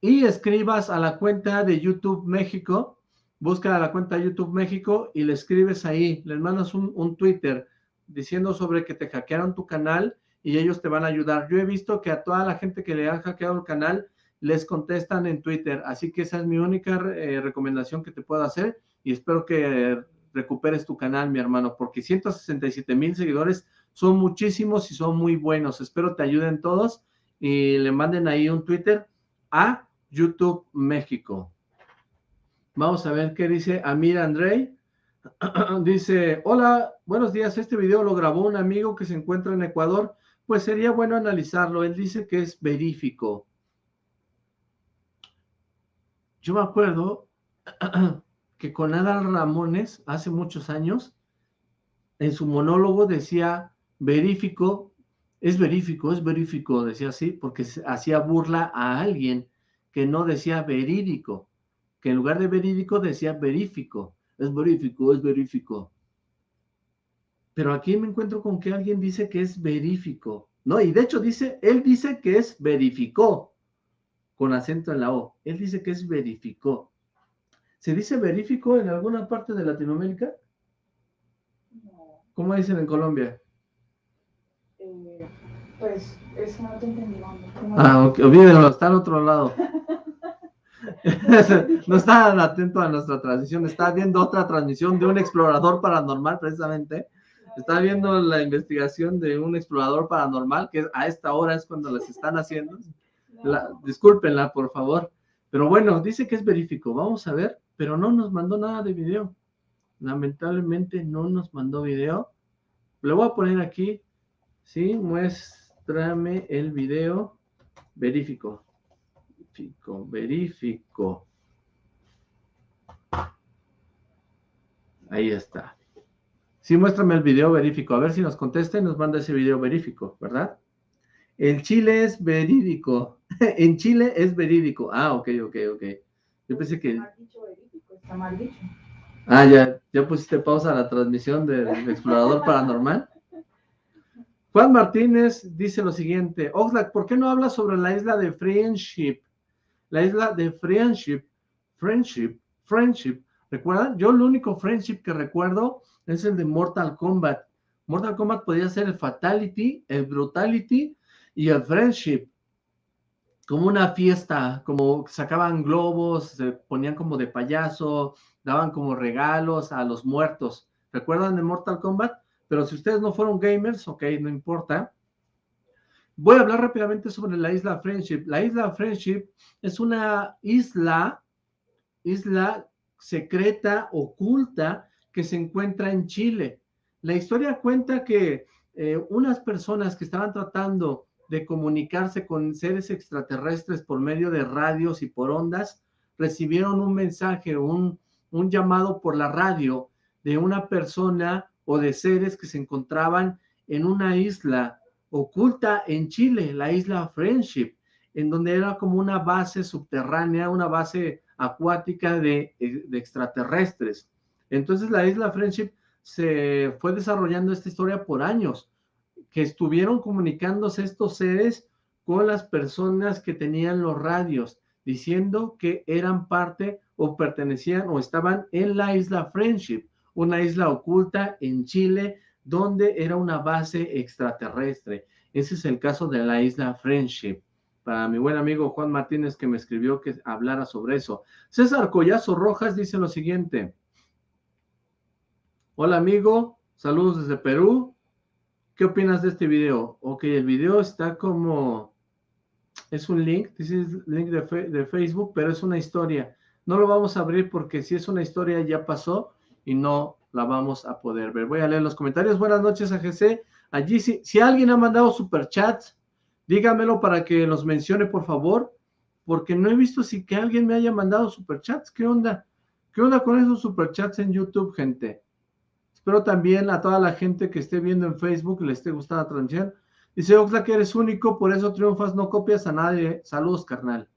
y escribas a la cuenta de YouTube México, busca la cuenta de YouTube México y le escribes ahí, les mandas un, un Twitter diciendo sobre que te hackearon tu canal y ellos te van a ayudar. Yo he visto que a toda la gente que le han hackeado el canal les contestan en Twitter. Así que esa es mi única eh, recomendación que te puedo hacer y espero que recuperes tu canal, mi hermano, porque 167 mil seguidores son muchísimos y son muy buenos. Espero te ayuden todos y le manden ahí un Twitter a YouTube México. Vamos a ver qué dice Amir Andrei. dice, hola, buenos días. Este video lo grabó un amigo que se encuentra en Ecuador. Pues sería bueno analizarlo. Él dice que es verífico. Yo me acuerdo que con Adal Ramones, hace muchos años, en su monólogo decía, verífico, es verífico, es verífico, decía así, porque hacía burla a alguien que no decía verídico, que en lugar de verídico decía verífico, es verífico, es verífico. Pero aquí me encuentro con que alguien dice que es verífico, ¿no? Y de hecho dice, él dice que es verificó, con acento en la O. Él dice que es verificó. ¿Se dice verificó en alguna parte de Latinoamérica? No. ¿Cómo dicen en Colombia? Eh, Pues, eso no te entendí. Ah, ok, olvídenlo, está al otro lado. no está atento a nuestra transmisión, está viendo otra transmisión de un explorador paranormal precisamente. Está viendo la investigación de un explorador paranormal, que a esta hora es cuando las están haciendo. La, discúlpenla, por favor. Pero bueno, dice que es verífico. Vamos a ver, pero no nos mandó nada de video. Lamentablemente no nos mandó video. Le voy a poner aquí, sí, muéstrame el video verífico. Verifico, verifico. Ahí está. Sí, muéstrame el video verífico. A ver si nos contesta y nos manda ese video verífico, ¿verdad? En Chile es verídico. en Chile es verídico. Ah, ok, ok, ok. Yo pensé que... Está mal dicho. Ah, ya, ya pusiste pausa a la transmisión del explorador paranormal. Juan Martínez dice lo siguiente, Oxlack, ¿por qué no hablas sobre la isla de Friendship? La isla de Friendship, Friendship, Friendship. ¿Recuerdan? Yo el único Friendship que recuerdo es el de Mortal Kombat. Mortal Kombat podía ser el Fatality, el Brutality y el Friendship. Como una fiesta, como sacaban globos, se ponían como de payaso, daban como regalos a los muertos. ¿Recuerdan de Mortal Kombat? Pero si ustedes no fueron gamers, ok, no importa. Voy a hablar rápidamente sobre la isla Friendship. La isla Friendship es una isla, isla secreta, oculta, que se encuentra en Chile. La historia cuenta que eh, unas personas que estaban tratando de comunicarse con seres extraterrestres por medio de radios y por ondas, recibieron un mensaje, un, un llamado por la radio de una persona o de seres que se encontraban en una isla oculta en Chile, la isla Friendship, en donde era como una base subterránea, una base acuática de, de extraterrestres. Entonces la isla Friendship se fue desarrollando esta historia por años, que estuvieron comunicándose estos seres con las personas que tenían los radios, diciendo que eran parte o pertenecían o estaban en la isla Friendship, una isla oculta en Chile donde era una base extraterrestre. Ese es el caso de la isla Friendship. Para mi buen amigo Juan Martínez que me escribió que hablara sobre eso. César Collazo Rojas dice lo siguiente. Hola amigo, saludos desde Perú. ¿Qué opinas de este video? Ok, el video está como... Es un link, dice link de, Facebook, pero es una historia. No lo vamos a abrir porque si es una historia ya pasó y no la vamos a poder ver. Voy a leer los comentarios. Buenas noches a GC. Allí, si, si alguien ha mandado superchats, dígamelo para que los mencione, por favor, porque no he visto si que alguien me haya mandado superchats. ¿Qué onda? ¿Qué onda con esos superchats en YouTube, gente? Espero también a toda la gente que esté viendo en Facebook le esté gustando la transmisión. Dice Oxla que eres único, por eso triunfas, no copias a nadie. Saludos, carnal.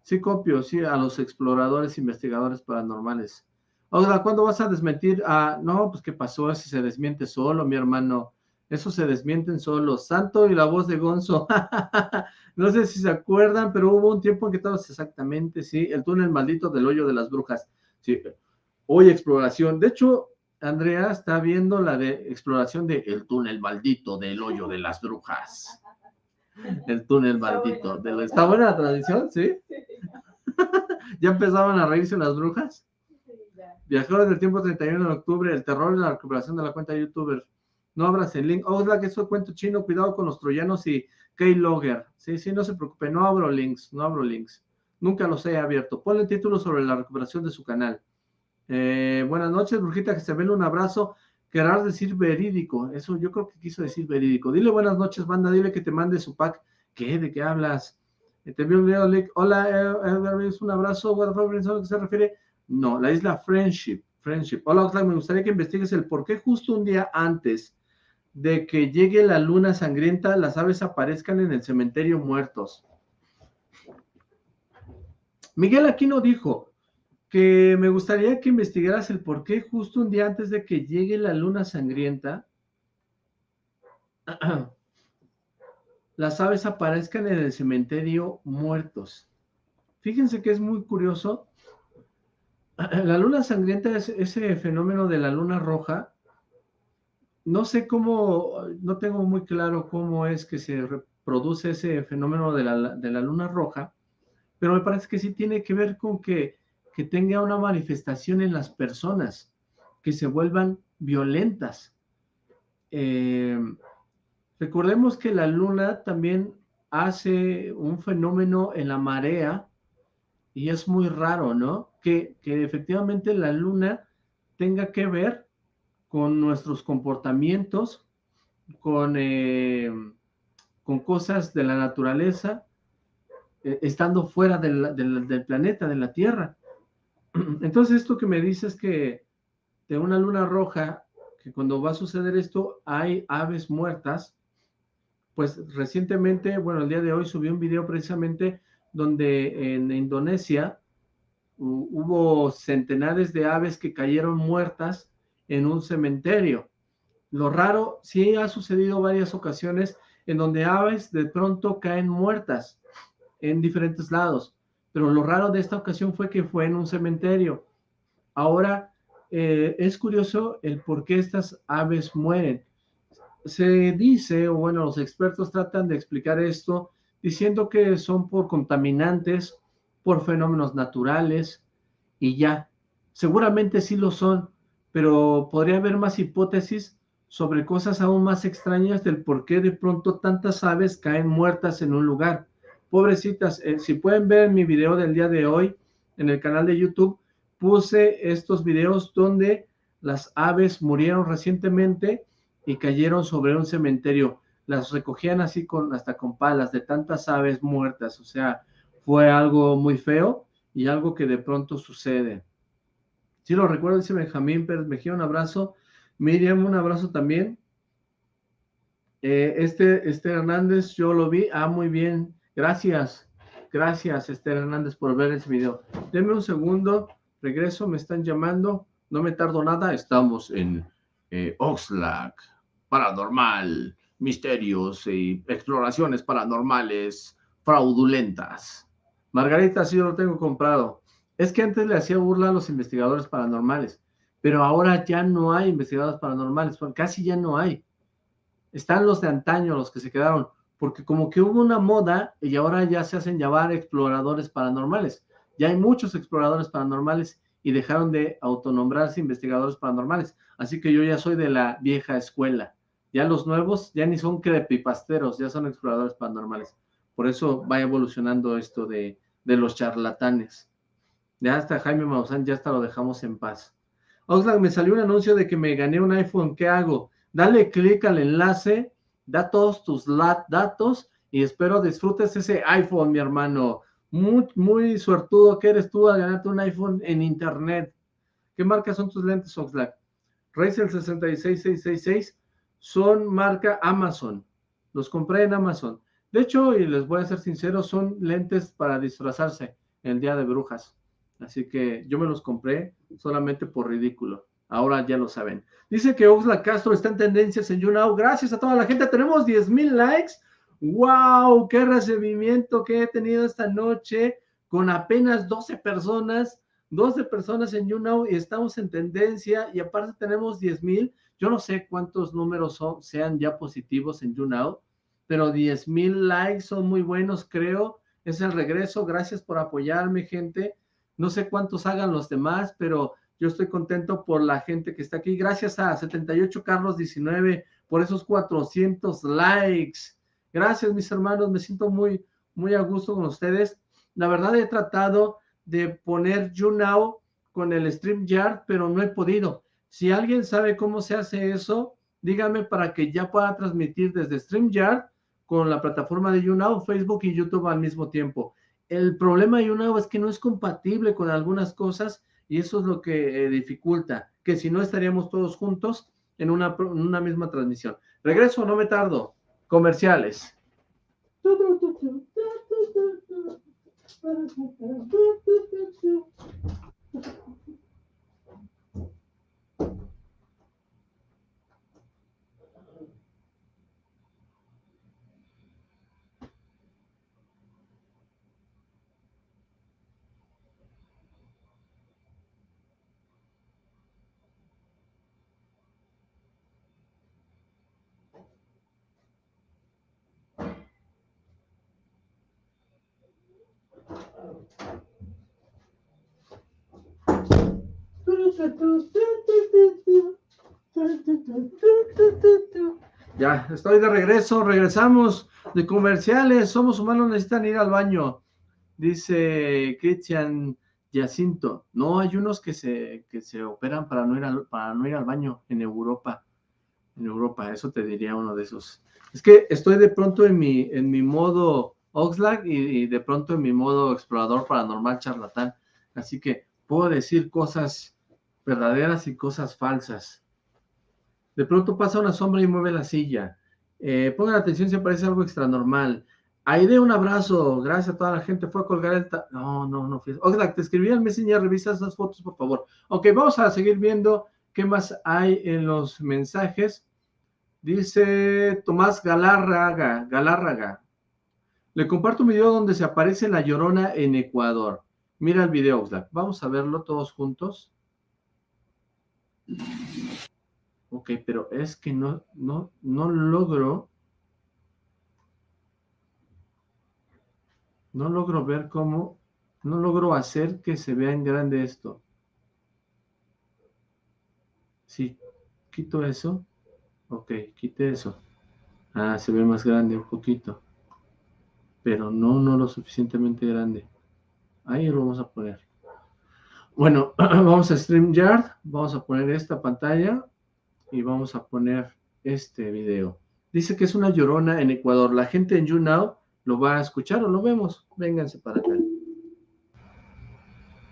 Sí copio, sí, a los exploradores, investigadores paranormales. Oiga, ¿cuándo vas a desmentir? Ah, no, pues qué pasó, si se desmiente solo, mi hermano. Eso se desmienten solos. Santo y la voz de Gonzo. no sé si se acuerdan, pero hubo un tiempo en que todos exactamente, sí, el túnel maldito del hoyo de las brujas. Sí, hoy exploración. De hecho, Andrea está viendo la de exploración de el túnel maldito del hoyo de las brujas. El túnel maldito. De ¿Está buena la tradición? ¿Sí? ¿Ya empezaban a reírse las brujas? Viajeros del tiempo 31 de octubre, el terror y la recuperación de la cuenta de youtuber. No abras el link. Oh, que eso cuento chino, cuidado con los troyanos y Keylogger. Sí, sí, no se preocupe, no abro links, no abro links. Nunca los he abierto. Ponle título sobre la recuperación de su canal. Eh, buenas noches, Brujita, ve un abrazo. Querrás decir verídico. Eso yo creo que quiso decir verídico. Dile buenas noches, banda. Dile que te mande su pack. ¿Qué? ¿De qué hablas? Eh, te envío un video, Hola, eh, un abrazo. ¿A qué se refiere? No, la isla Friendship. Friendship. Hola, Oxlack, me gustaría que investigues el por qué justo un día antes de que llegue la luna sangrienta, las aves aparezcan en el cementerio muertos. Miguel Aquino dijo que me gustaría que investigaras el por qué justo un día antes de que llegue la luna sangrienta, las aves aparezcan en el cementerio muertos. Fíjense que es muy curioso la luna sangrienta es ese fenómeno de la luna roja no sé cómo, no tengo muy claro cómo es que se reproduce ese fenómeno de la, de la luna roja, pero me parece que sí tiene que ver con que, que tenga una manifestación en las personas, que se vuelvan violentas. Eh, recordemos que la luna también hace un fenómeno en la marea y es muy raro, ¿no? Que, que efectivamente la luna tenga que ver con nuestros comportamientos, con, eh, con cosas de la naturaleza, eh, estando fuera del, del, planeta, de la Tierra. Entonces esto que me dices que de una luna roja, que cuando va a suceder esto hay aves muertas, pues recientemente, bueno, el día de hoy subí un video precisamente donde en Indonesia hubo centenares de aves que cayeron muertas en un cementerio. Lo raro, sí ha sucedido varias ocasiones en donde aves de pronto caen muertas en diferentes lados, pero lo raro de esta ocasión fue que fue en un cementerio. Ahora, eh, es curioso el por qué estas aves mueren. Se dice, o bueno, los expertos tratan de explicar esto diciendo que son por contaminantes, por fenómenos naturales y ya. Seguramente sí lo son, pero podría haber más hipótesis sobre cosas aún más extrañas del por qué de pronto tantas aves caen muertas en un lugar. Pobrecitas, eh, si pueden ver mi video del día de hoy en el canal de YouTube, puse estos videos donde las aves murieron recientemente y cayeron sobre un cementerio. Las recogían así con hasta con palas de tantas aves muertas, o sea, fue algo muy feo y algo que de pronto sucede. Sí lo recuerdo, dice Benjamín Pérez Mejía, un abrazo. Miriam, un abrazo también. Eh, este, Esther Hernández, yo lo vi. Ah, muy bien. Gracias. Gracias, Esther Hernández, por ver ese video. Denme un segundo. Regreso, me están llamando. No me tardo nada. Estamos en eh, Oxlack. Paranormal. Misterios y exploraciones paranormales fraudulentas. Margarita, sí, yo lo tengo comprado. Es que antes le hacía burla a los investigadores paranormales, pero ahora ya no hay investigadores paranormales, casi ya no hay. Están los de antaño, los que se quedaron, porque como que hubo una moda y ahora ya se hacen llamar exploradores paranormales. Ya hay muchos exploradores paranormales y dejaron de autonombrarse investigadores paranormales. Así que yo ya soy de la vieja escuela. Ya los nuevos ya ni son crepipasteros, ya son exploradores paranormales. Por eso va evolucionando esto de, de los charlatanes. Ya hasta Jaime Maussan, ya hasta lo dejamos en paz. Oxlack, me salió un anuncio de que me gané un iPhone, ¿qué hago? Dale clic al enlace, da todos tus datos y espero disfrutes ese iPhone, mi hermano. Muy, muy suertudo que eres tú al ganarte un iPhone en internet. ¿Qué marca son tus lentes, Oxlack? Razer 66666 son marca Amazon. Los compré en Amazon. De hecho, y les voy a ser sincero, son lentes para disfrazarse el día de brujas. Así que yo me los compré solamente por ridículo. Ahora ya lo saben. Dice que Oxla Castro está en tendencias en YouNow. Gracias a toda la gente. Tenemos 10 mil likes. ¡Wow! ¡Qué recibimiento que he tenido esta noche! Con apenas 12 personas. 12 personas en YouNow y estamos en tendencia. Y aparte tenemos 10 mil. Yo no sé cuántos números son, sean ya positivos en YouNow. Pero 10 mil likes son muy buenos, creo. Es el regreso. Gracias por apoyarme, gente. No sé cuántos hagan los demás, pero yo estoy contento por la gente que está aquí. Gracias a 78 Carlos 19 por esos 400 likes. Gracias, mis hermanos. Me siento muy, muy a gusto con ustedes. La verdad he tratado de poner YouNow con el StreamYard, pero no he podido. Si alguien sabe cómo se hace eso, dígame para que ya pueda transmitir desde StreamYard con la plataforma de YouNow, Facebook y YouTube al mismo tiempo. El problema de YouNow es que no es compatible con algunas cosas y eso es lo que eh, dificulta, que si no estaríamos todos juntos en una, en una misma transmisión. Regreso, no me tardo. Comerciales. Ya, estoy de regreso, regresamos de comerciales, somos humanos, necesitan ir al baño, dice Cristian Jacinto. No, hay unos que se, que se operan para no, ir al, para no ir al baño en Europa, en Europa, eso te diría uno de esos. Es que estoy de pronto en mi, en mi modo Oxlack y, y de pronto en mi modo explorador paranormal charlatán, así que puedo decir cosas verdaderas y cosas falsas. De pronto pasa una sombra y mueve la silla. Eh, pongan atención si aparece algo extra normal. Aide, un abrazo. Gracias a toda la gente. Fue a colgar el... No, no, no. Oxlack, te escribí al Messenger. Revisa esas fotos, por favor. Ok, vamos a seguir viendo qué más hay en los mensajes. Dice Tomás Galárraga, Galárraga. Le comparto un video donde se aparece la llorona en Ecuador. Mira el video, Oxlack. Vamos a verlo todos juntos. Ok, pero es que no, no, no logro... No logro ver cómo... No logro hacer que se vea en grande esto. Sí, quito eso. Ok, quite eso. Ah, se ve más grande un poquito. Pero no, no lo suficientemente grande. Ahí lo vamos a poner. Bueno, vamos a StreamYard. Vamos a poner esta pantalla y vamos a poner este video. Dice que es una llorona en Ecuador. La gente en YouNow lo va a escuchar o lo vemos. Vénganse para acá.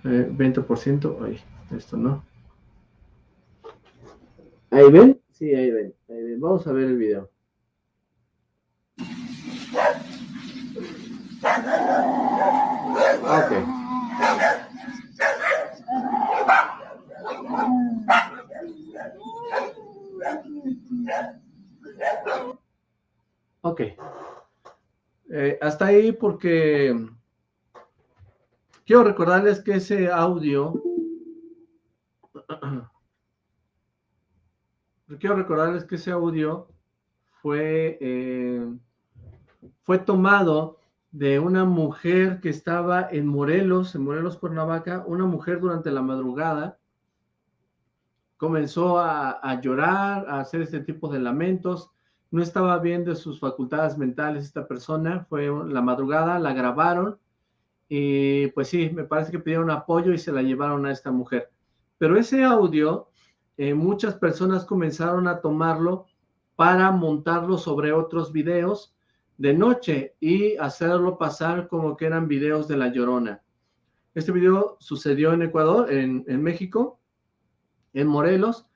20%. Eh, Ay, esto no. ¿Ahí ven? Sí, ahí ven, ahí ven. Vamos a ver el video. Ok. Ok. Eh, hasta ahí porque quiero recordarles que ese audio quiero recordarles que ese audio fue eh, fue tomado de una mujer que estaba en Morelos, en Morelos, Cuernavaca, una mujer durante la madrugada comenzó a, llorar, a hacer este tipo de lamentos, no estaba bien de sus facultades mentales esta persona, fue la madrugada, la grabaron, y pues sí, me parece que pidieron apoyo y se la llevaron a esta mujer. Pero ese audio, eh, muchas personas comenzaron a tomarlo para montarlo sobre otros videos de noche y hacerlo pasar como que eran videos de La Llorona. Este video sucedió en Ecuador, en, en México, en Morelos.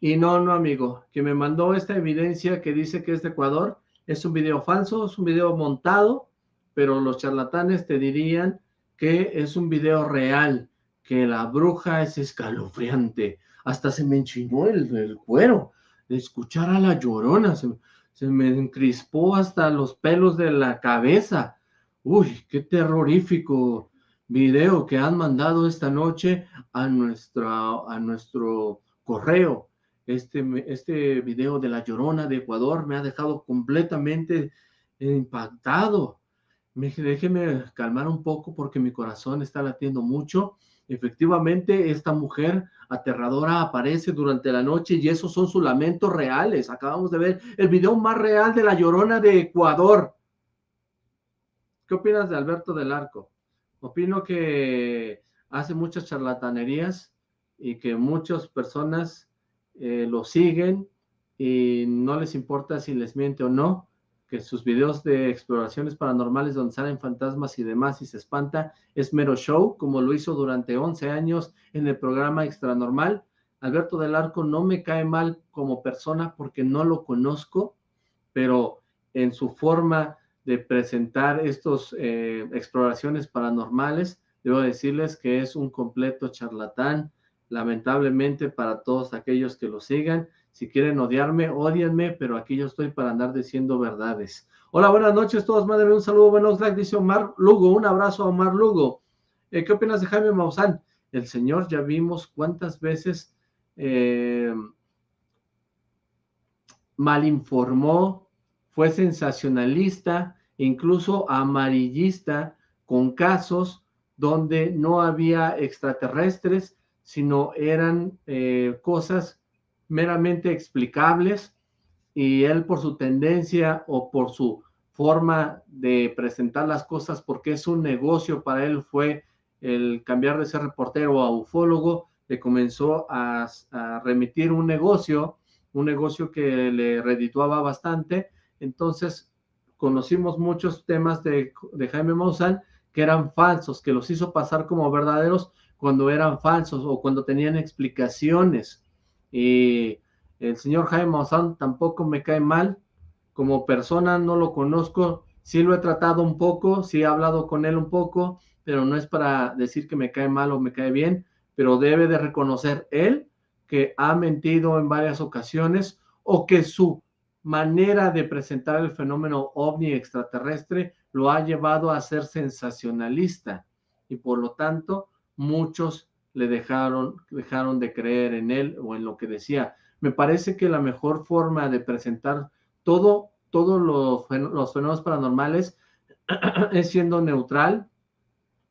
Y no, no, amigo, que me mandó esta evidencia que dice que es de Ecuador, es un video falso, es un video montado, pero los charlatanes te dirían que es un video real, que la bruja es escalofriante. Hasta se me enchinó el, cuero de escuchar a la llorona, se, se me encrispó hasta los pelos de la cabeza. Uy, qué terrorífico video que han mandado esta noche a, nuestra, a nuestro correo. Este, este video de la Llorona de Ecuador me ha dejado completamente impactado. Me, déjeme calmar un poco porque mi corazón está latiendo mucho. Efectivamente, esta mujer aterradora aparece durante la noche y esos son sus lamentos reales. Acabamos de ver el video más real de la Llorona de Ecuador. ¿Qué opinas de Alberto del Arco? Opino que hace muchas charlatanerías y que muchas personas eh, lo siguen y no les importa si les miente o no, que sus videos de exploraciones paranormales donde salen fantasmas y demás y se espanta es mero show, como lo hizo durante 11 años en el programa Extra Normal. Alberto del Arco no me cae mal como persona porque no lo conozco, pero en su forma de presentar estos eh, exploraciones paranormales, debo decirles que es un completo charlatán, lamentablemente para todos aquellos que lo sigan. Si quieren odiarme, odienme, pero aquí yo estoy para andar diciendo verdades. Hola, buenas noches todos, madre un saludo, buenos likes, dice Omar Lugo, un abrazo a Omar Lugo. Eh, ¿Qué opinas de Jaime Maussan? El señor ya vimos cuántas veces eh, malinformó, fue sensacionalista, incluso amarillista, con casos donde no había extraterrestres, sino eran eh, cosas meramente explicables y él por su tendencia o por su forma de presentar las cosas, porque es un negocio para él, fue el cambiar de ser reportero a ufólogo, le comenzó a, remitir un negocio, un negocio que le redituaba bastante. Entonces, conocimos muchos temas de, Jaime Maussan que eran falsos, que los hizo pasar como verdaderos cuando eran falsos o cuando tenían explicaciones. Y el señor Jaime Maussan tampoco me cae mal, como persona no lo conozco, sí lo he tratado un poco, sí he hablado con él un poco, pero no es para decir que me cae mal o me cae bien, pero debe de reconocer él que ha mentido en varias ocasiones o que su manera de presentar el fenómeno ovni extraterrestre lo ha llevado a ser sensacionalista y por lo tanto muchos le dejaron, dejaron de creer en él o en lo que decía. Me parece que la mejor forma de presentar todo, todos los, los fenómenos paranormales es siendo neutral,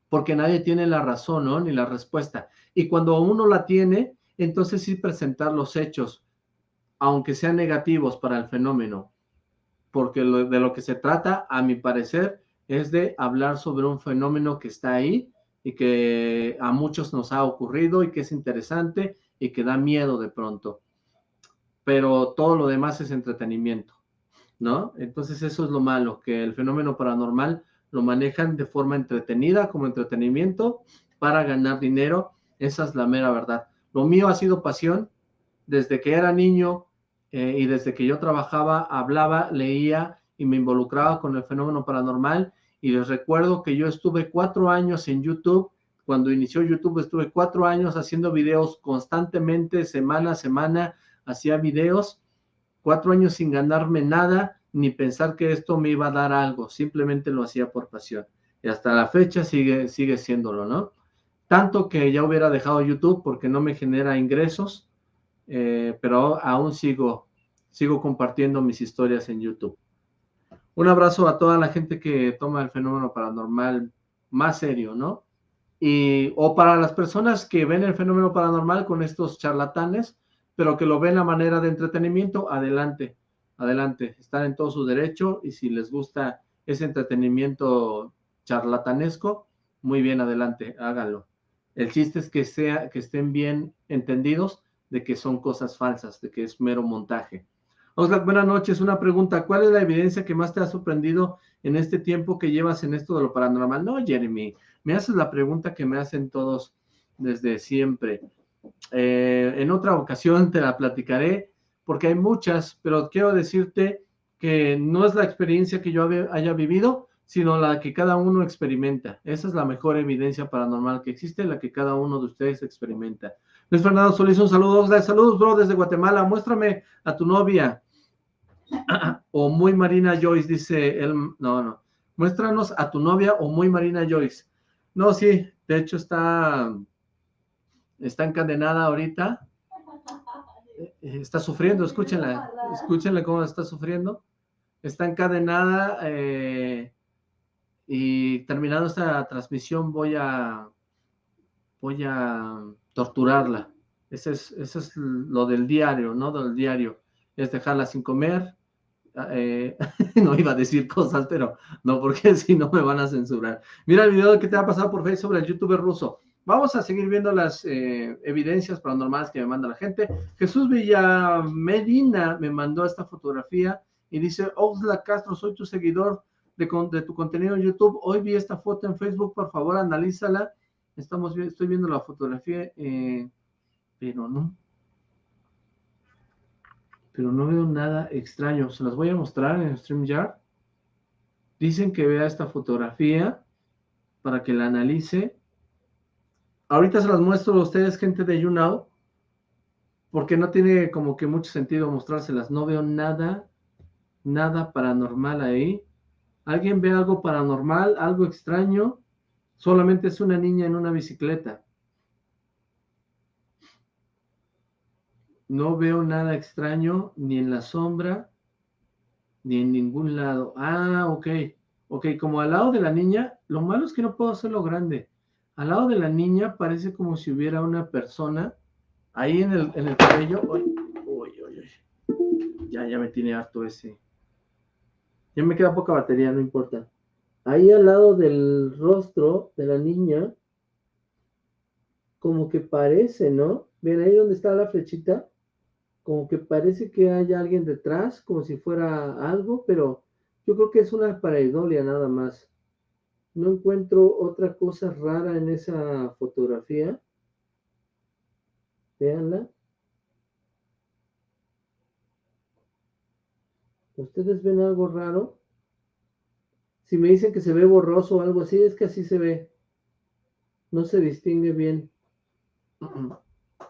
porque nadie tiene la razón, ¿no? Ni la respuesta. Y cuando uno la tiene, entonces sí presentar los hechos, aunque sean negativos para el fenómeno, porque de lo que se trata, a mi parecer, es de hablar sobre un fenómeno que está ahí y que a muchos nos ha ocurrido y que es interesante y que da miedo de pronto. Pero todo lo demás es entretenimiento. ¿no? Entonces eso es lo malo, que el fenómeno paranormal lo manejan de forma entretenida, como entretenimiento, para ganar dinero. Esa es la mera verdad. Lo mío ha sido pasión. Desde que era niño eh, y desde que yo trabajaba, hablaba, leía y me involucraba con el fenómeno paranormal. Y les recuerdo que yo estuve cuatro años en YouTube. Cuando inició YouTube estuve cuatro años haciendo videos constantemente, semana a semana, hacía videos cuatro años sin ganarme nada, ni pensar que esto me iba a dar algo, simplemente lo hacía por pasión. Y hasta la fecha sigue, sigue siéndolo, ¿no? Tanto que ya hubiera dejado YouTube porque no me genera ingresos, eh, pero aún sigo, sigo compartiendo mis historias en YouTube. Un abrazo a toda la gente que toma el fenómeno paranormal más serio, ¿no? Y, o para las personas que ven el fenómeno paranormal con estos charlatanes, pero que lo ven a manera de entretenimiento, adelante, adelante, están en todo su derecho y si les gusta ese entretenimiento charlatanesco, muy bien, adelante, háganlo. El chiste es que, sea, que estén bien entendidos de que son cosas falsas, de que es mero montaje. Oscar, buenas noches. Una pregunta, ¿cuál es la evidencia que más te ha sorprendido en este tiempo que llevas en esto de lo paranormal? No, Jeremy, me haces la pregunta que me hacen todos desde siempre. Eh, en otra ocasión te la platicaré porque hay muchas, pero quiero decirte que no es la experiencia que yo haya vivido, sino la que cada uno experimenta. Esa es la mejor evidencia paranormal que existe, la que cada uno de ustedes experimenta. Luis Fernando Solís, un saludo. Saludos, bro, desde Guatemala. Muéstrame a tu novia. o muy Marina Joyce, dice él. No, no. Muéstranos a tu novia o muy Marina Joyce. No, sí, de hecho está está encadenada ahorita, eh, está sufriendo, escúchenla, escúchenle cómo está sufriendo, está encadenada eh, y terminando esta transmisión voy a voy a torturarla. Ese es, es lo del diario, ¿no? Del diario. Es dejarla sin comer. Eh, no iba a decir cosas, pero no, porque si no me van a censurar. Mira el video que te ha pasado por Facebook sobre el youtuber ruso. Vamos a seguir viendo las eh, evidencias paranormales que me manda la gente. Jesús Villa Medina me mandó esta fotografía y dice, Oxla Castro, soy tu seguidor de, tu contenido en YouTube. Hoy vi esta foto en Facebook, por favor, analízala. Estamos, estoy viendo la fotografía, eh, pero no. Pero no veo nada extraño. Se las voy a mostrar en StreamYard. Dicen que vea esta fotografía para que la analice Ahorita se las muestro a ustedes, gente de YouNow, porque no tiene como que mucho sentido mostrárselas. No veo nada, nada paranormal ahí. ¿Alguien ve algo paranormal, algo extraño? Solamente es una niña en una bicicleta. No veo nada extraño ni en la sombra, ni en ningún lado. Ah, ok. Ok, como al lado de la niña, lo malo es que no puedo hacerlo grande. Al lado de la niña parece como si hubiera una persona ahí en el, en el cabello. Uy, uy, uy, uy. Ya, ya me tiene harto ese. Ya me queda poca batería, no importa. Ahí al lado del rostro de la niña, como que parece, ¿no? Ven ahí donde está la flechita, como que parece que hay alguien detrás, como si fuera algo, pero yo creo que es una pareidolia nada más. No encuentro otra cosa rara en esa fotografía. Veanla. ¿Ustedes ven algo raro? Si me dicen que se ve borroso o algo así, es que así se ve. No se distingue bien.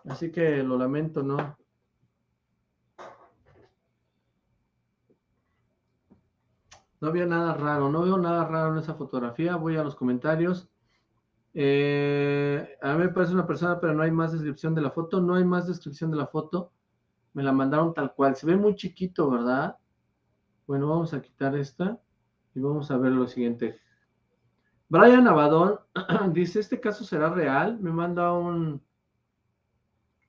Así que lo lamento, ¿no? No había nada raro, no veo nada raro en esa fotografía. Voy a los comentarios. Eh, a mí me parece una persona, pero no hay más descripción de la foto. No hay más descripción de la foto. Me la mandaron tal cual. Se ve muy chiquito, ¿verdad? Bueno, vamos a quitar esta y vamos a ver lo siguiente. Brian Abadón dice, ¿este caso será real? Me manda un,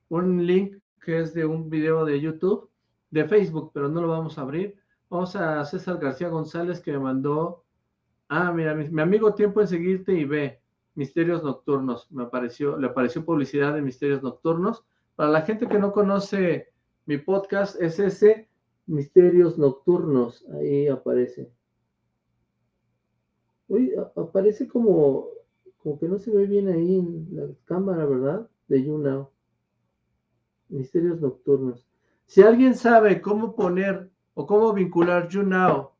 un link que es de un video de YouTube, de Facebook, pero no lo vamos a abrir. Vamos a César García González que me mandó, ah, mira, mi, amigo tiempo en seguirte y ve, Misterios Nocturnos, me apareció, le apareció publicidad de Misterios Nocturnos. Para la gente que no conoce mi podcast, es ese Misterios Nocturnos, ahí aparece. Uy, aparece como, como que no se ve bien ahí en la cámara, ¿verdad? De YouNow. Misterios Nocturnos. Si alguien sabe cómo poner o cómo vincular YouNow.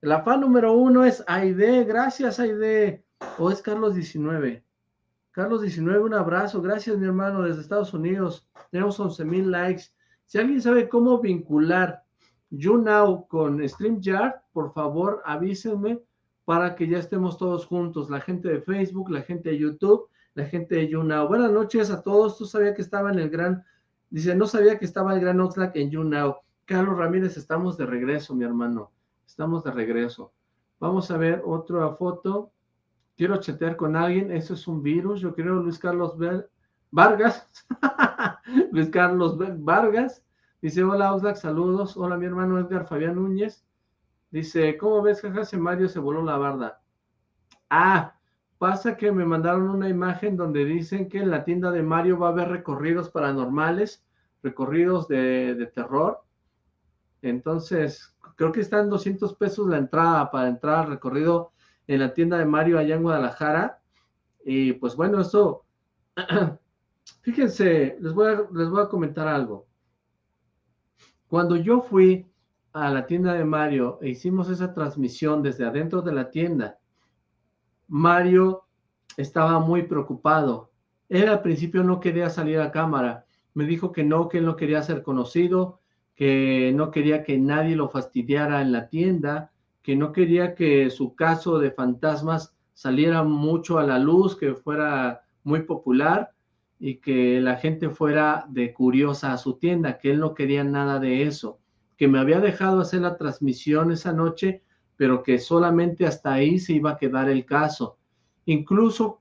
La fan número uno es Aide, gracias Aide, o es Carlos 19. Carlos 19, un abrazo, gracias mi hermano desde Estados Unidos, tenemos 11 mil likes. Si alguien sabe cómo vincular YouNow con StreamYard, por favor avísenme para que ya estemos todos juntos, la gente de Facebook, la gente de YouTube, la gente de YouNow. Buenas noches a todos, tú sabías que estaba en el gran, dice, no sabía que estaba el gran Oxlack en YouNow. Carlos Ramírez, estamos de regreso, mi hermano. Estamos de regreso. Vamos a ver otra foto. Quiero chatear con alguien. Eso es un virus. Yo creo Luis Carlos Vargas. Luis Carlos Vargas. Dice, hola Oxlack, saludos. Hola mi hermano Edgar Fabián Núñez. Dice, ¿cómo ves que hace Mario se voló la barda? Ah, pasa que me mandaron una imagen donde dicen que en la tienda de Mario va a haber recorridos paranormales, recorridos de, de terror. Entonces, creo que están 200 pesos la entrada para entrar al recorrido en la tienda de Mario allá en Guadalajara. Y pues bueno, eso, fíjense, les voy, les voy a comentar algo. Cuando yo fui a la tienda de Mario e hicimos esa transmisión desde adentro de la tienda, Mario estaba muy preocupado. Él al principio no quería salir a cámara. Me dijo que no, que él no quería ser conocido, que no quería que nadie lo fastidiara en la tienda, que no quería que su caso de fantasmas saliera mucho a la luz, que fuera muy popular y que la gente fuera de curiosa a su tienda, que él no quería nada de eso, que me había dejado hacer la transmisión esa noche, pero que solamente hasta ahí se iba a quedar el caso. Incluso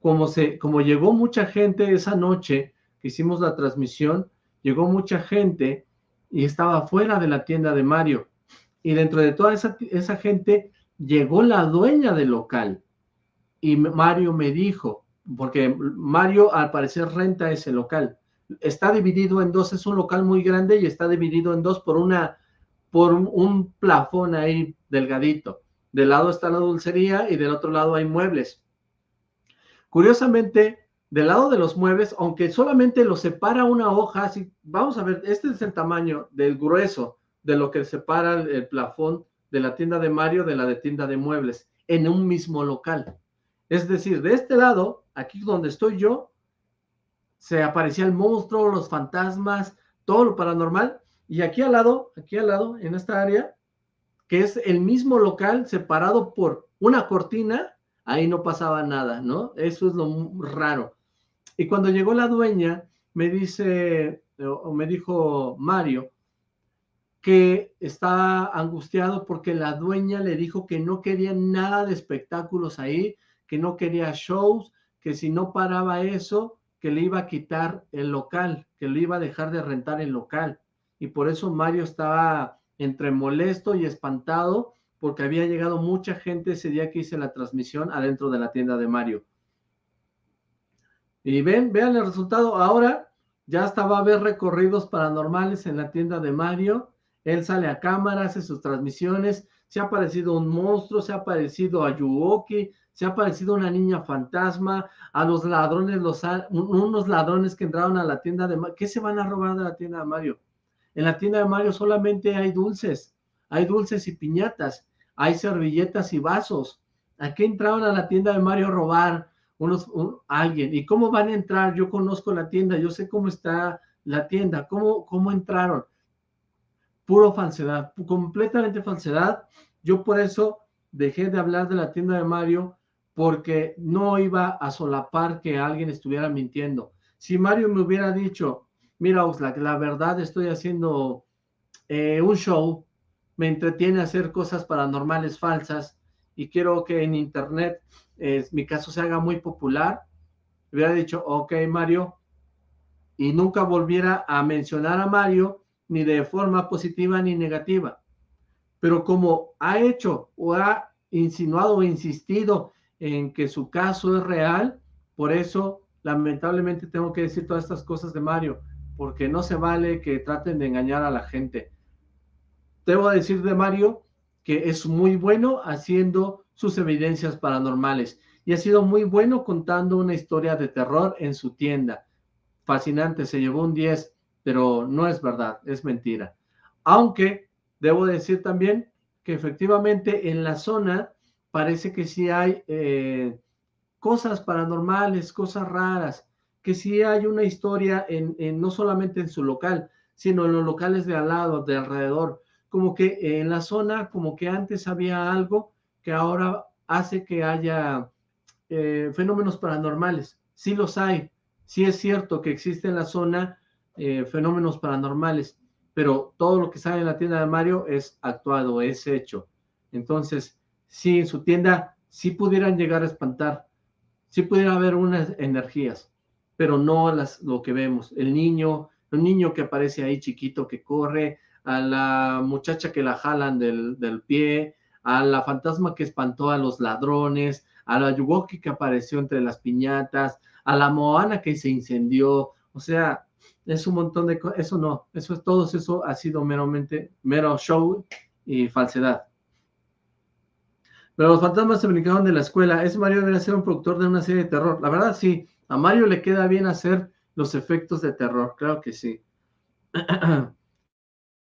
como, se, como llegó mucha gente esa noche que hicimos la transmisión, llegó mucha gente y estaba fuera de la tienda de Mario. Y dentro de toda esa, esa gente llegó la dueña del local. Y Mario me dijo, porque Mario al parecer renta ese local. Está dividido en dos, es un local muy grande y está dividido en dos por una por un, plafón ahí delgadito. Del lado está la dulcería y del otro lado hay muebles. Curiosamente, del lado de los muebles, aunque solamente lo separa una hoja, así, vamos a ver, este es el tamaño del grueso de lo que separa el, plafón de la tienda de Mario de la de tienda de muebles en un mismo local. Es decir, de este lado, aquí donde estoy yo, se aparecía el monstruo, los fantasmas, todo lo paranormal, y aquí al lado, aquí al lado, en esta área, que es el mismo local separado por una cortina, ahí no pasaba nada, ¿no? Eso es lo raro. Y cuando llegó la dueña, me dice, o me dijo Mario, que está angustiado porque la dueña le dijo que no quería nada de espectáculos ahí, que no quería shows, que si no paraba eso, que le iba a quitar el local, que le iba a dejar de rentar el local. Y por eso Mario estaba entre molesto y espantado porque había llegado mucha gente ese día que hice la transmisión adentro de la tienda de Mario. Y ven, vean el resultado. Ahora ya hasta va a haber recorridos paranormales en la tienda de Mario. Él sale a cámara, hace sus transmisiones. Se ha parecido un monstruo, se ha parecido a Yuoki, se ha parecido una niña fantasma, a los ladrones, los, unos ladrones que entraron a la tienda de Mario. ¿Qué se van a robar de la tienda de Mario? En la tienda de Mario solamente hay dulces, hay dulces y piñatas, hay servilletas y vasos. ¿A qué entraron a la tienda de Mario a robar unos, alguien? ¿Y cómo van a entrar? Yo conozco la tienda, yo sé cómo está la tienda, cómo, cómo entraron. Puro falsedad, completamente falsedad. Yo por eso dejé de hablar de la tienda de Mario porque no iba a solapar que alguien estuviera mintiendo. Si Mario me hubiera dicho, mira Oxlack, la verdad estoy haciendo eh, un show, me entretiene hacer cosas paranormales falsas y quiero que en internet mi caso se haga muy popular, hubiera dicho, ok Mario, y nunca volviera a mencionar a Mario ni de forma positiva ni negativa. Pero como ha hecho o ha insinuado o insistido en que su caso es real, por eso lamentablemente tengo que decir todas estas cosas de Mario porque no se vale que traten de engañar a la gente. Debo decir de Mario que es muy bueno haciendo sus evidencias paranormales y ha sido muy bueno contando una historia de terror en su tienda. Fascinante, se llevó un 10, pero no es verdad, es mentira. Aunque debo decir también que efectivamente en la zona parece que sí hay eh, cosas paranormales, cosas raras que sí hay una historia en, no solamente en su local, sino en los locales de al lado, de alrededor. Como que en la zona, como que antes había algo que ahora hace que haya eh, fenómenos paranormales. Sí los hay, sí es cierto que existe en la zona eh, fenómenos paranormales, pero todo lo que sale en la tienda de Mario es actuado, es hecho. Entonces, sí, en su tienda sí pudieran llegar a espantar, sí pudiera haber unas energías, pero no las, lo que vemos. El niño, el niño que aparece ahí chiquito que corre, a la muchacha que la jalan del, del pie, a la fantasma que espantó a los ladrones, a la Yugoki que apareció entre las piñatas, a la Moana que se incendió, o sea, es un montón de cosas, eso no, eso es todo eso ha sido meramente, mero show y falsedad. Pero los fantasmas se brincaron de la escuela, ese Mario debería ser un productor de una serie de terror, la verdad sí, a Mario le queda bien hacer los efectos de terror, claro que sí.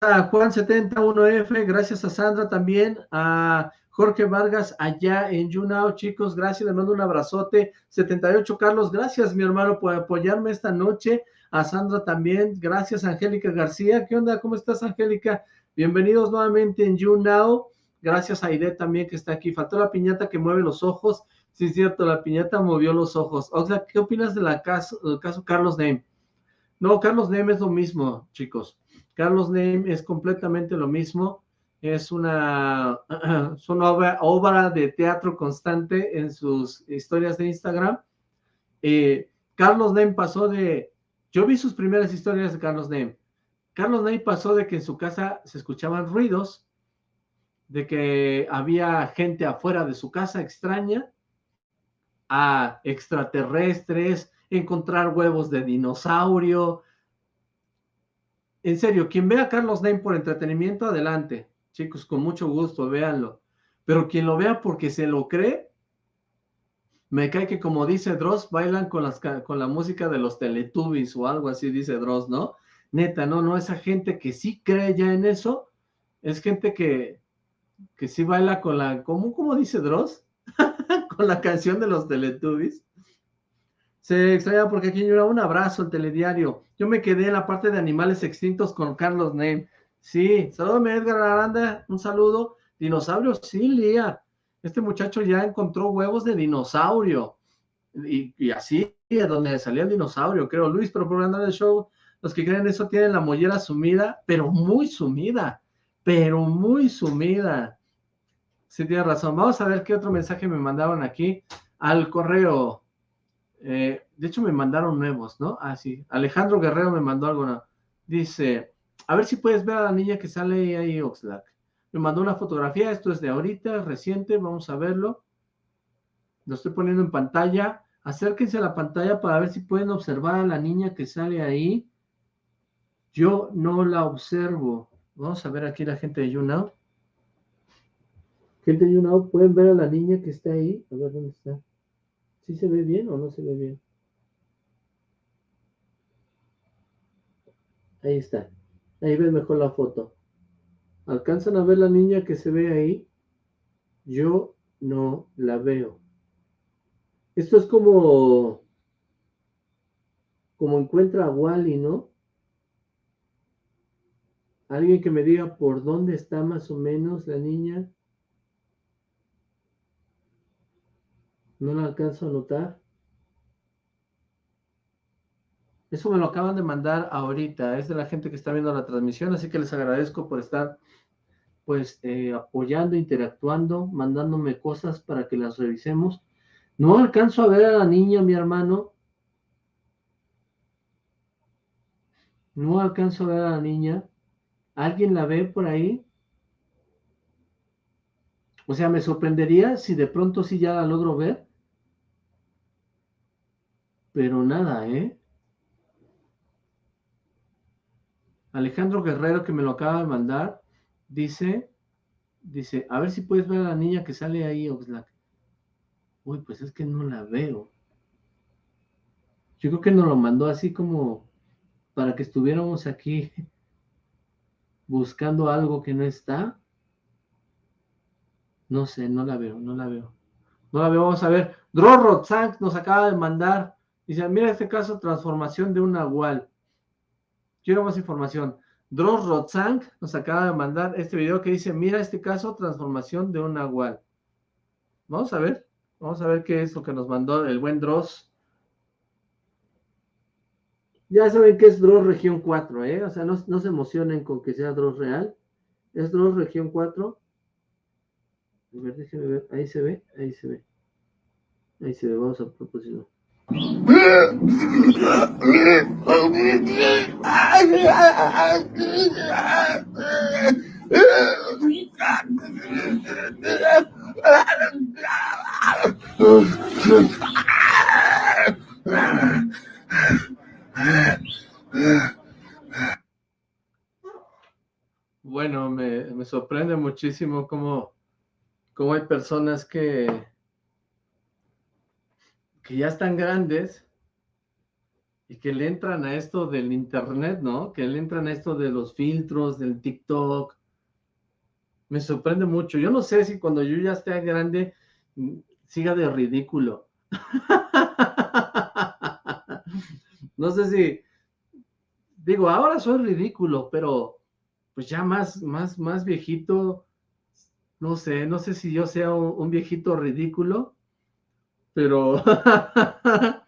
a Juan71F, gracias a Sandra también, a Jorge Vargas allá en YouNow, chicos, gracias, le mando un abrazote. 78 Carlos, gracias mi hermano por apoyarme esta noche. A Sandra también, gracias Angélica García. ¿Qué onda? ¿Cómo estás Angélica? Bienvenidos nuevamente en YouNow. Gracias a Aide también que está aquí. Faltó la piñata que mueve los ojos. Sí, es cierto, la piñata movió los ojos. O sea, ¿qué opinas del caso, Carlos Name? No, Carlos Name es lo mismo, chicos. Carlos Name es completamente lo mismo. Es una, obra, de teatro constante en sus historias de Instagram. Eh, Carlos Name pasó de... Yo vi sus primeras historias de Carlos Name. Carlos Name pasó de que en su casa se escuchaban ruidos, de que había gente afuera de su casa extraña, a extraterrestres, encontrar huevos de dinosaurio. En serio, quien vea a Carlos Name por entretenimiento, adelante. Chicos, con mucho gusto, véanlo. Pero quien lo vea porque se lo cree, me cae que como dice Dross, bailan con, las, con la música de los Teletubbies o algo así, dice Dross, ¿no? Neta, no, no, esa gente que sí cree ya en eso, es gente que, que sí baila con la, ¿cómo, cómo dice Dross? con la canción de los Teletubbies. Se extraña porque aquí llora un abrazo el telediario. Yo me quedé en la parte de animales extintos con Carlos Name. Sí, saludame Edgar Aranda, un saludo. Dinosaurio, sí, Lía. Este muchacho ya encontró huevos de dinosaurio. Y, así es donde salía el dinosaurio, creo. Luis, pero por andar del show, los que creen eso tienen la mollera sumida, pero muy sumida, pero muy sumida. Sí, tiene razón. Vamos a ver qué otro mensaje me mandaron aquí al correo. Eh, de hecho, me mandaron nuevos, ¿no? Ah, sí. Alejandro Guerrero me mandó algo. Dice, a ver si puedes ver a la niña que sale ahí, Oxlack. Me mandó una fotografía, esto es de ahorita, reciente, vamos a verlo. Lo estoy poniendo en pantalla. Acérquense a la pantalla para ver si pueden observar a la niña que sale ahí. Yo no la observo. Vamos a ver aquí la gente de YouNow. Gente de YouNow, ¿pueden ver a la niña que está ahí? A ver, ¿dónde está? ¿Sí se ve bien o no se ve bien? Ahí está. Ahí ven mejor la foto. ¿Alcanzan a ver la niña que se ve ahí? Yo no la veo. Esto es como como encuentra a Wally, ¿no? Alguien que me diga por dónde está más o menos la niña. No la alcanzo a notar. Eso me lo acaban de mandar ahorita. Es de la gente que está viendo la transmisión, así que les agradezco por estar pues eh, apoyando, interactuando, mandándome cosas para que las revisemos. No alcanzo a ver a la niña, mi hermano. No alcanzo a ver a la niña. ¿Alguien la ve por ahí? O sea, me sorprendería si de pronto sí ya la logro ver. Pero nada, ¿eh? Alejandro Guerrero, que me lo acaba de mandar, dice, dice, a ver si puedes ver a la niña que sale ahí, Oxlack. Uy, pues es que no la veo. Yo creo que nos lo mandó así como para que estuviéramos aquí buscando algo que no está. No sé, no la veo, no la veo. No la veo, vamos a ver. Dro nos acaba de mandar. Dice, mira este caso, transformación de un nahual. Quiero más información. Dross Rotzang nos acaba de mandar este video que dice, mira este caso, transformación de un nahual. Vamos a ver, vamos a ver qué es lo que nos mandó el buen Dross. Ya saben que es Dross región 4, ¿eh? O sea, no, se emocionen con que sea Dross real. Es Dross región 4. A ver, déjenme ver. Ahí se ve, ahí se ve. Ahí se ve, vamos a propósito. Bueno, me, me sorprende muchísimo cómo, cómo hay personas que, que ya están grandes y que le entran a esto del internet, ¿no? Que le entran a esto de los filtros, del TikTok. Me sorprende mucho. Yo no sé si cuando yo ya esté grande mm, siga de ridículo. no sé si, digo, ahora soy ridículo, pero pues ya más, más, más viejito, no sé, no sé si yo sea un viejito ridículo pero,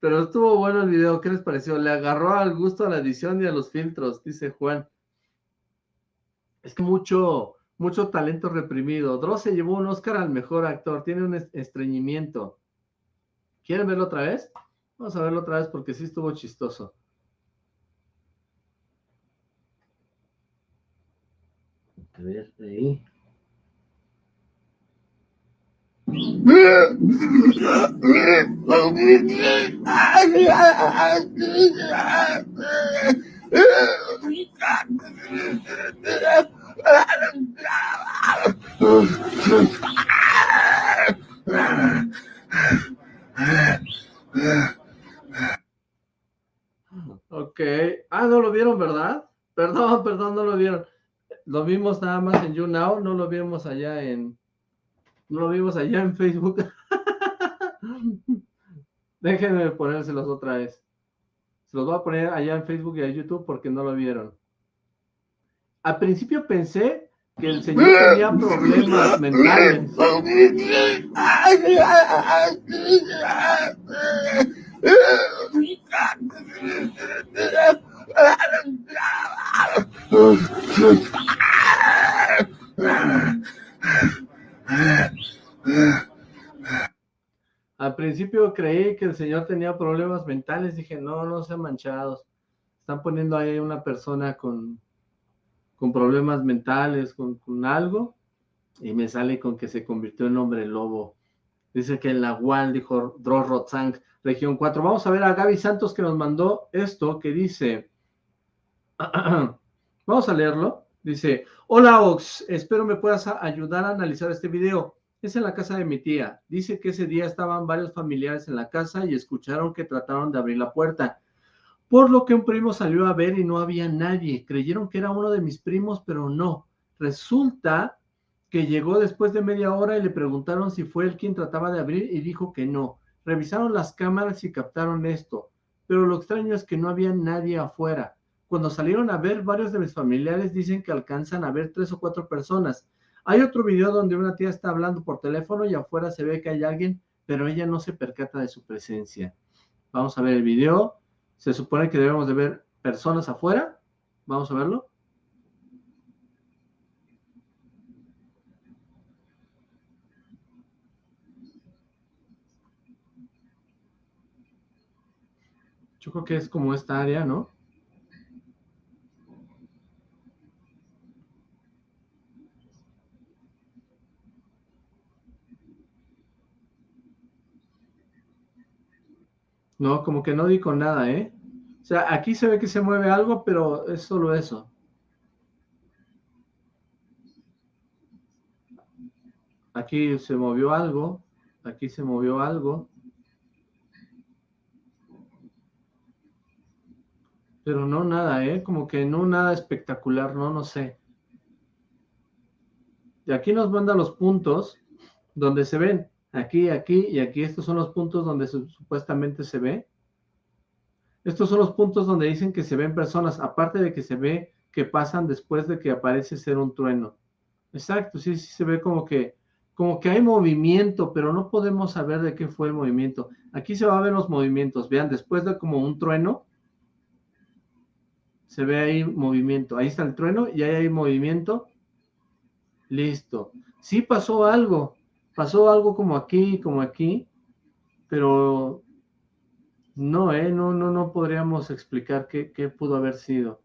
pero estuvo bueno el video, ¿qué les pareció? Le agarró al gusto a la edición y a los filtros, dice Juan. Es que mucho, mucho talento reprimido. Dross se llevó un Oscar al mejor actor, tiene un estreñimiento. ¿Quieren verlo otra vez? Vamos a verlo otra vez porque sí estuvo chistoso. A ver, ahí. Ok. Ah, no lo vieron, ¿verdad? Perdón, perdón, no lo vieron. Lo vimos nada más en YouNow, no lo vimos allá en, no lo vimos allá en Facebook. Déjenme ponérselos otra vez. Se los voy a poner allá en Facebook y en YouTube porque no lo vieron. Al principio pensé que el señor tenía problemas mentales. Al principio creí que el señor tenía problemas mentales, dije, no, no sean manchados. Están poniendo ahí una persona con, con problemas mentales, con, algo, y me sale con que se convirtió en hombre lobo. Dice que en la UAL, dijo Dross Rotzang, región 4. Vamos a ver a Gaby Santos que nos mandó esto que dice, vamos a leerlo. Dice, hola Ox, espero me puedas ayudar a analizar este video. Es en la casa de mi tía. Dice que ese día estaban varios familiares en la casa y escucharon que trataron de abrir la puerta. Por lo que un primo salió a ver y no había nadie. Creyeron que era uno de mis primos, pero no. Resulta que llegó después de media hora y le preguntaron si fue él quien trataba de abrir y dijo que no. Revisaron las cámaras y captaron esto. Pero lo extraño es que no había nadie afuera. Cuando salieron a ver, varios de mis familiares dicen que alcanzan a ver tres o cuatro personas. Hay otro video donde una tía está hablando por teléfono y afuera se ve que hay alguien, pero ella no se percata de su presencia. Vamos a ver el video. Se supone que debemos de ver personas afuera. Vamos a verlo. Yo creo que es como esta área, ¿no? No, como que no di con nada, ¿eh? O sea, aquí se ve que se mueve algo, pero es solo eso. Aquí se movió algo, aquí se movió algo. Pero no nada, ¿eh? Como que no nada espectacular, no, no sé. Y aquí nos manda los puntos donde se ven aquí, aquí y aquí. Estos son los puntos donde supuestamente se ve. Estos son los puntos donde dicen que se ven personas, aparte de que se ve que pasan después de que aparece ser un trueno. Exacto, sí, sí se ve como que, como que hay movimiento, pero no podemos saber de qué fue el movimiento. Aquí se va a ver los movimientos. Vean, después de como un trueno, se ve ahí movimiento. Ahí está el trueno y ahí hay movimiento. Listo. Sí pasó algo, pasó algo como aquí, como aquí, pero no, ¿eh? No, no, no podríamos explicar qué, qué pudo haber sido.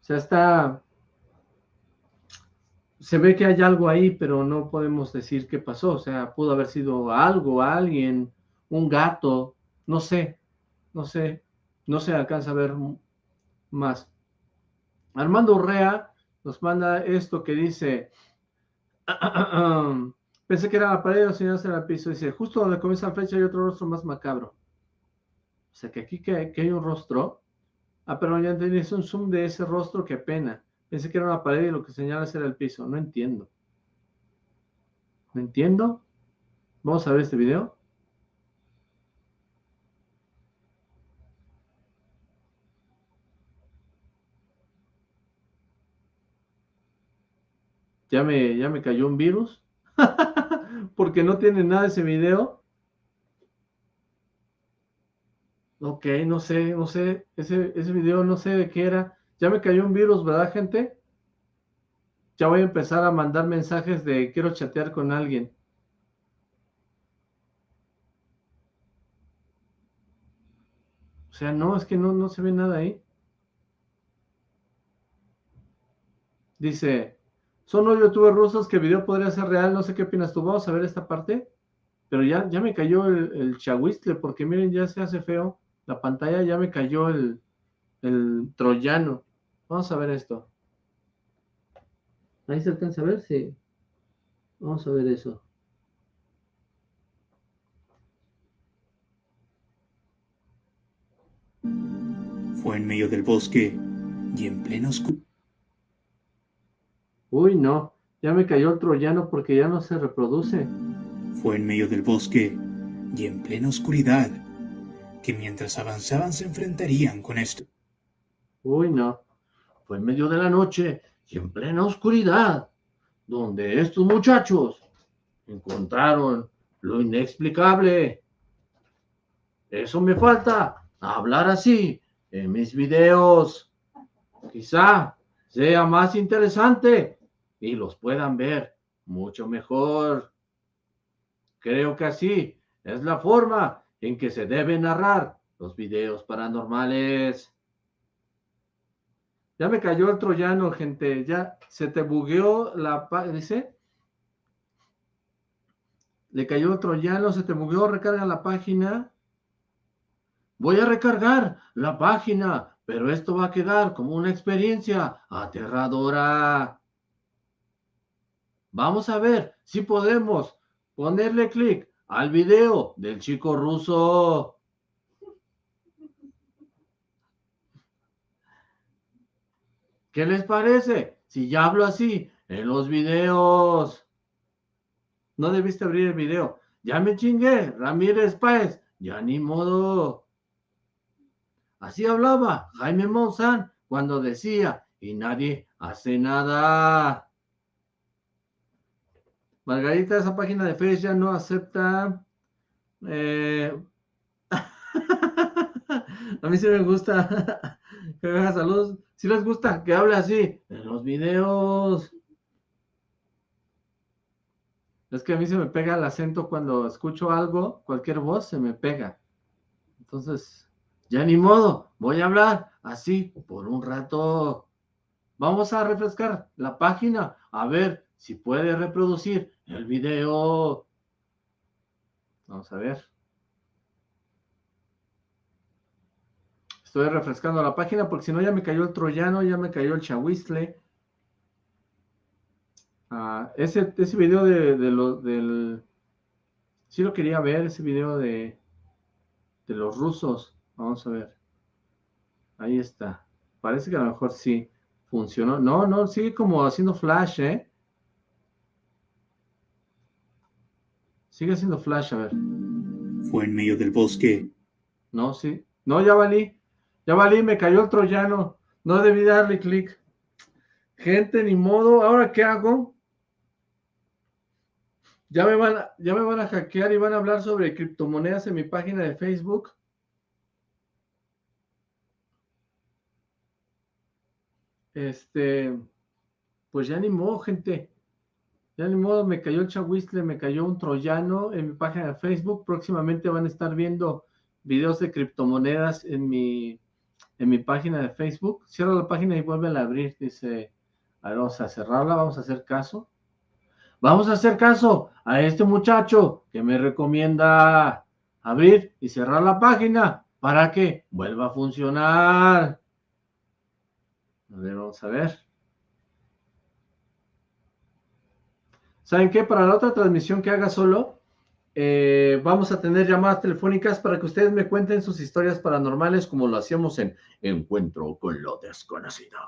O sea, está... Se ve que hay algo ahí, pero no podemos decir qué pasó. O sea, pudo haber sido algo, alguien, un gato, no sé, no sé, no se alcanza a ver más. Armando Urrea nos manda esto que dice, pensé que era la pared, o si no era el piso, dice, justo donde comienza la flecha hay otro rostro más macabro. O sea, que aquí que, hay un rostro, ah, pero ya entendí, es un zoom de ese rostro, qué pena. Pensé que era una pared y lo que señala era el piso, no entiendo. ¿No entiendo? Vamos a ver este video. Ya me, ya me cayó un virus, porque no tiene nada ese video. Ok, no sé, no sé, ese, ese video no sé de qué era. Ya me cayó un virus, ¿verdad, gente? Ya voy a empezar a mandar mensajes de quiero chatear con alguien. O sea, no, es que no, no se ve nada ahí. Dice, son los youtubers rusos que el video podría ser real, no sé qué opinas tú, vamos a ver esta parte, pero ya, ya me cayó el, el porque miren, ya se hace feo, la pantalla ya me cayó el, el troyano, vamos a ver esto. Ahí se alcanza a ver, sí. Vamos a ver eso. Fue en medio del bosque y en pleno oscuridad. Uy, no, ya me cayó el troyano porque ya no se reproduce. Fue en medio del bosque y en plena oscuridad que mientras avanzaban se enfrentarían con esto. Uy, no, fue en medio de la noche y en plena oscuridad donde estos muchachos encontraron lo inexplicable. Eso me falta, hablar así en mis videos. Quizá sea más interesante y los puedan ver mucho mejor. Creo que así es la forma en que se deben narrar los videos paranormales. Ya me cayó el troyano, gente. Ya se te bugueó la... Dice... Le cayó el troyano, se te bugueó, recarga la página. Voy a recargar la página, pero esto va a quedar como una experiencia aterradora. Vamos a ver si podemos ponerle clic al video del chico ruso. ¿Qué les parece? Si ya hablo así en los videos. No debiste abrir el video. Ya me chingué, Ramírez Páez. Ya ni modo. Así hablaba Jaime Monzán cuando decía, y nadie hace nada. Margarita, esa página de Facebook ya no acepta. Eh, a mí sí me gusta que haga saludos. Si les gusta que hable así en los videos. Es que a mí se me pega el acento cuando escucho algo, cualquier voz se me pega. Entonces, ya ni modo, voy a hablar así por un rato. Vamos a refrescar la página, a ver si puede reproducir el video. Vamos a ver. Estoy refrescando la página porque si no ya me cayó el troyano, ya me cayó el chahuistle. Ah, ese, ese video de, lo, del... Sí lo quería ver, ese video de, de los rusos. Vamos a ver. Ahí está. Parece que a lo mejor sí funcionó. No, no, sigue como haciendo flash, ¿eh? Sigue haciendo flash, a ver. Fue en medio del bosque. No, sí. No, ya valí. Ya valí, me cayó el troyano. No debí darle clic. Gente, ni modo. ¿Ahora qué hago? Ya me, van a, ya me van a hackear y van a hablar sobre criptomonedas en mi página de Facebook. Este, pues ya ni modo, gente. Ya ni modo, me cayó el chahuistle, me cayó un troyano en mi página de Facebook. Próximamente van a estar viendo videos de criptomonedas en mi en mi página de Facebook. Cierra la página y vuelve a abrir. Dice, vamos a cerrarla, vamos a hacer caso. Vamos a hacer caso a este muchacho que me recomienda abrir y cerrar la página para que vuelva a funcionar. A ver, vamos a ver. ¿Saben qué? Para la otra transmisión que haga solo, eh, vamos a tener llamadas telefónicas para que ustedes me cuenten sus historias paranormales como lo hacíamos en Encuentro con lo desconocido.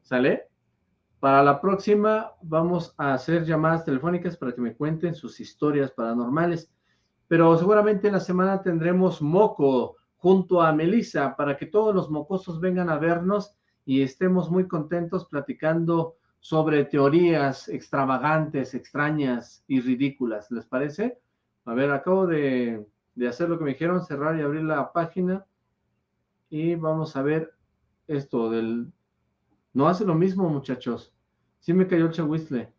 ¿Sale? Para la próxima vamos a hacer llamadas telefónicas para que me cuenten sus historias paranormales. Pero seguramente en la semana tendremos moco junto a Melissa para que todos los mocosos vengan a vernos y estemos muy contentos platicando sobre teorías extravagantes, extrañas y ridículas. ¿Les parece? A ver, acabo de, hacer lo que me dijeron, cerrar y abrir la página. Y vamos a ver esto del... No hace lo mismo, muchachos. Sí me cayó el chahuistle.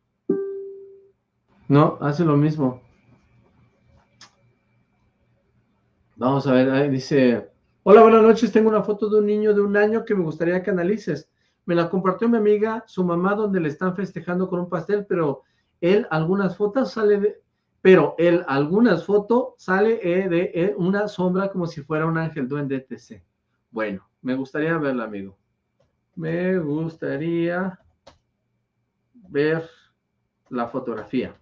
No, hace lo mismo. Vamos a ver, ahí dice... Hola, buenas noches. Tengo una foto de un niño de un año que me gustaría que analices. Me la compartió mi amiga, su mamá, donde le están festejando con un pastel, pero él, algunas fotos sale de, pero en algunas fotos sale eh, de eh, una sombra como si fuera un ángel duende etc. Bueno, me gustaría verla, amigo. Me gustaría ver la fotografía.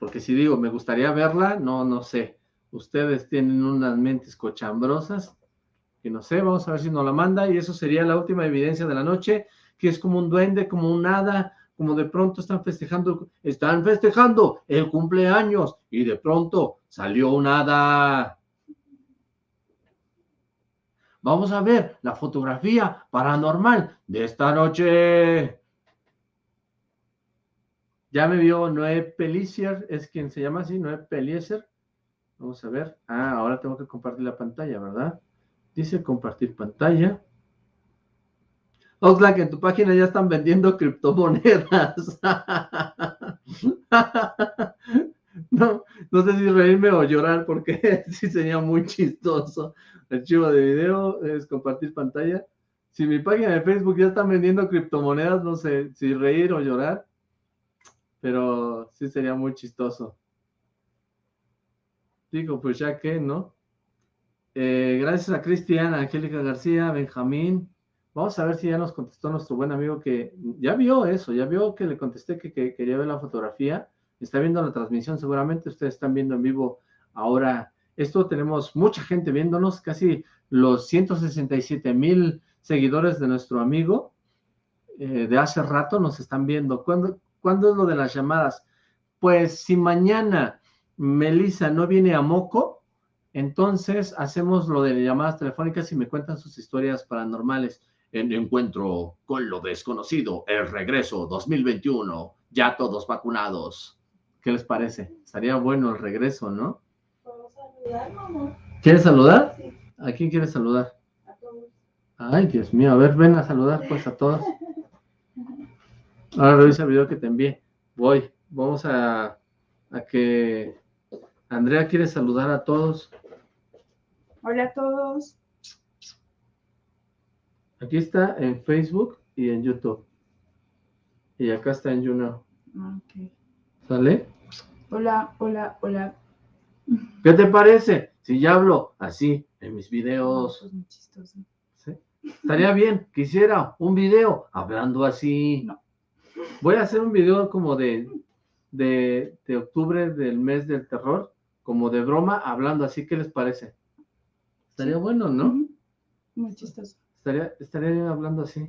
Porque si digo, me gustaría verla, no, no sé. Ustedes tienen unas mentes cochambrosas, que no sé, vamos a ver si nos la manda, y eso sería la última evidencia de la noche, que es como un duende, como un hada, como de pronto están festejando, están festejando el cumpleaños y de pronto salió un hada. Vamos a ver la fotografía paranormal de esta noche. Ya me vio Noé Pelicier, es quien se llama así, Noé Peliezer. Vamos a ver. Ah, ahora tengo que compartir la pantalla, ¿verdad? Dice compartir pantalla. Oxlack, en tu página ya están vendiendo criptomonedas. no, No sé si reírme o llorar porque sí sería muy chistoso. Archivo de video es compartir pantalla. Si mi página de Facebook ya está vendiendo criptomonedas, no sé si reír o llorar, pero sí sería muy chistoso. Digo, pues ya que, ¿no? Eh, gracias a Cristian, Angélica García, Benjamín. Vamos a ver si ya nos contestó nuestro buen amigo que ya vio eso, ya vio que le contesté que, que quería ver la fotografía. Está viendo la transmisión, seguramente ustedes están viendo en vivo ahora esto. Tenemos mucha gente viéndonos, casi los 167 mil seguidores de nuestro amigo eh, de hace rato nos están viendo. ¿Cuándo, ¿Cuándo es lo de las llamadas? Pues si mañana Melissa no viene a Moco, entonces hacemos lo de llamadas telefónicas y me cuentan sus historias paranormales. En Encuentro con lo desconocido, el regreso 2021, ya todos vacunados. ¿Qué les parece? Estaría bueno el regreso, ¿no? saludar, mamá? ¿Quieres saludar? Sí, ¿A quién quieres saludar? a todos. Ay, Dios mío, a ver, ven a saludar pues a todos. Ahora revisa el video que te envié. Voy, vamos a, a que Andrea quiere saludar a todos. Hola a todos. Aquí está en Facebook y en YouTube. Y acá está en YouNow. Ah, ok. ¿Sale? Hola, hola, hola. ¿Qué te parece? Si ya hablo así en mis videos. Pues. Estaría bien, quisiera un video hablando así. No. Voy a hacer un video como de, de, de octubre del mes del terror, como de broma, hablando así. ¿Qué les parece? Estaría bueno, ¿no? Muy chistoso. Estaría, estaría hablando así.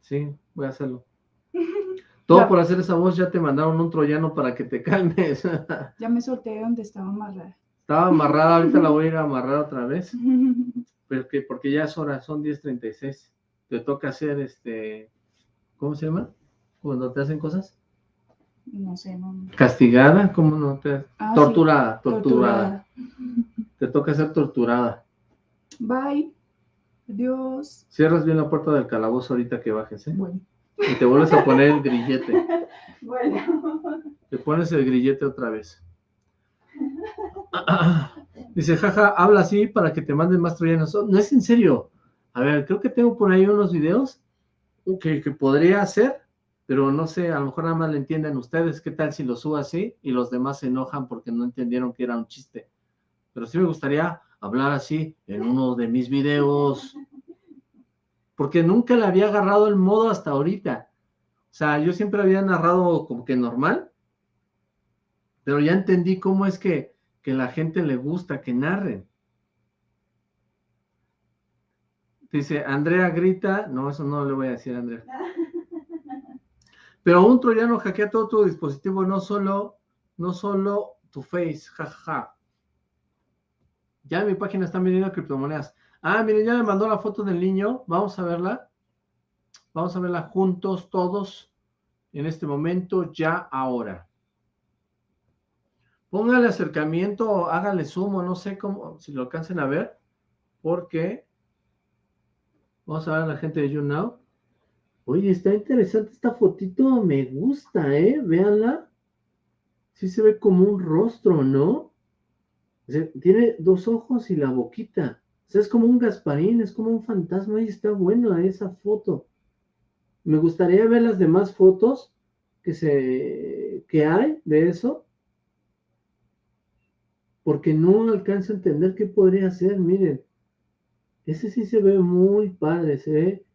Sí, voy a hacerlo. Todo Ya. por hacer esa voz ya te mandaron un troyano para que te calmes. Ya me solté donde estaba amarrada. Estaba amarrada, ahorita la voy a ir a amarrar otra vez. Pero que, porque ya es hora, son 10.36. Te toca hacer este, ¿cómo se llama? Cuando te hacen cosas. No sé, no. Castigada, ¿cómo no te? Ah, sí. torturada, torturada. Te toca ser torturada. Bye. Adiós. Cierras bien la puerta del calabozo ahorita que bajes, ¿eh? Bueno. Y te vuelves a poner el grillete. Bueno. Te pones el grillete otra vez. Dice, jaja, habla así para que te manden más troyanos. No es en serio. A ver, creo que tengo por ahí unos videos que, que podría hacer, pero no sé, a lo mejor nada más le entienden ustedes. ¿Qué tal si lo subo así y los demás se enojan porque no entendieron que era un chiste? Pero sí me gustaría hablar así en uno de mis videos. Porque nunca le había agarrado el modo hasta ahorita. O sea, yo siempre había narrado como que normal, pero ya entendí cómo es que, que la gente le gusta que narren. Dice, Andrea grita, no, eso no le voy a decir a Andrea. Pero un troyano hackea todo tu dispositivo, no solo, no solo tu face, jajaja. Ya en mi página están vendiendo criptomonedas. Ah, miren, ya me mandó la foto del niño, vamos a verla. Vamos a verla juntos todos en este momento, ya ahora. Póngale acercamiento, hágale sumo, no sé cómo, si lo alcancen a ver, porque vamos a ver a la gente de YouNow. Oye, está interesante esta fotito, me gusta, ¿eh? Véanla. Sí se ve como un rostro, ¿no? Tiene dos ojos y la boquita. O sea, es como un Gasparín, es como un fantasma y está buena esa foto. Me gustaría ver las demás fotos que se que hay de eso. Porque no alcanzo a entender qué podría ser. Miren, ese sí se ve muy padre, se ve,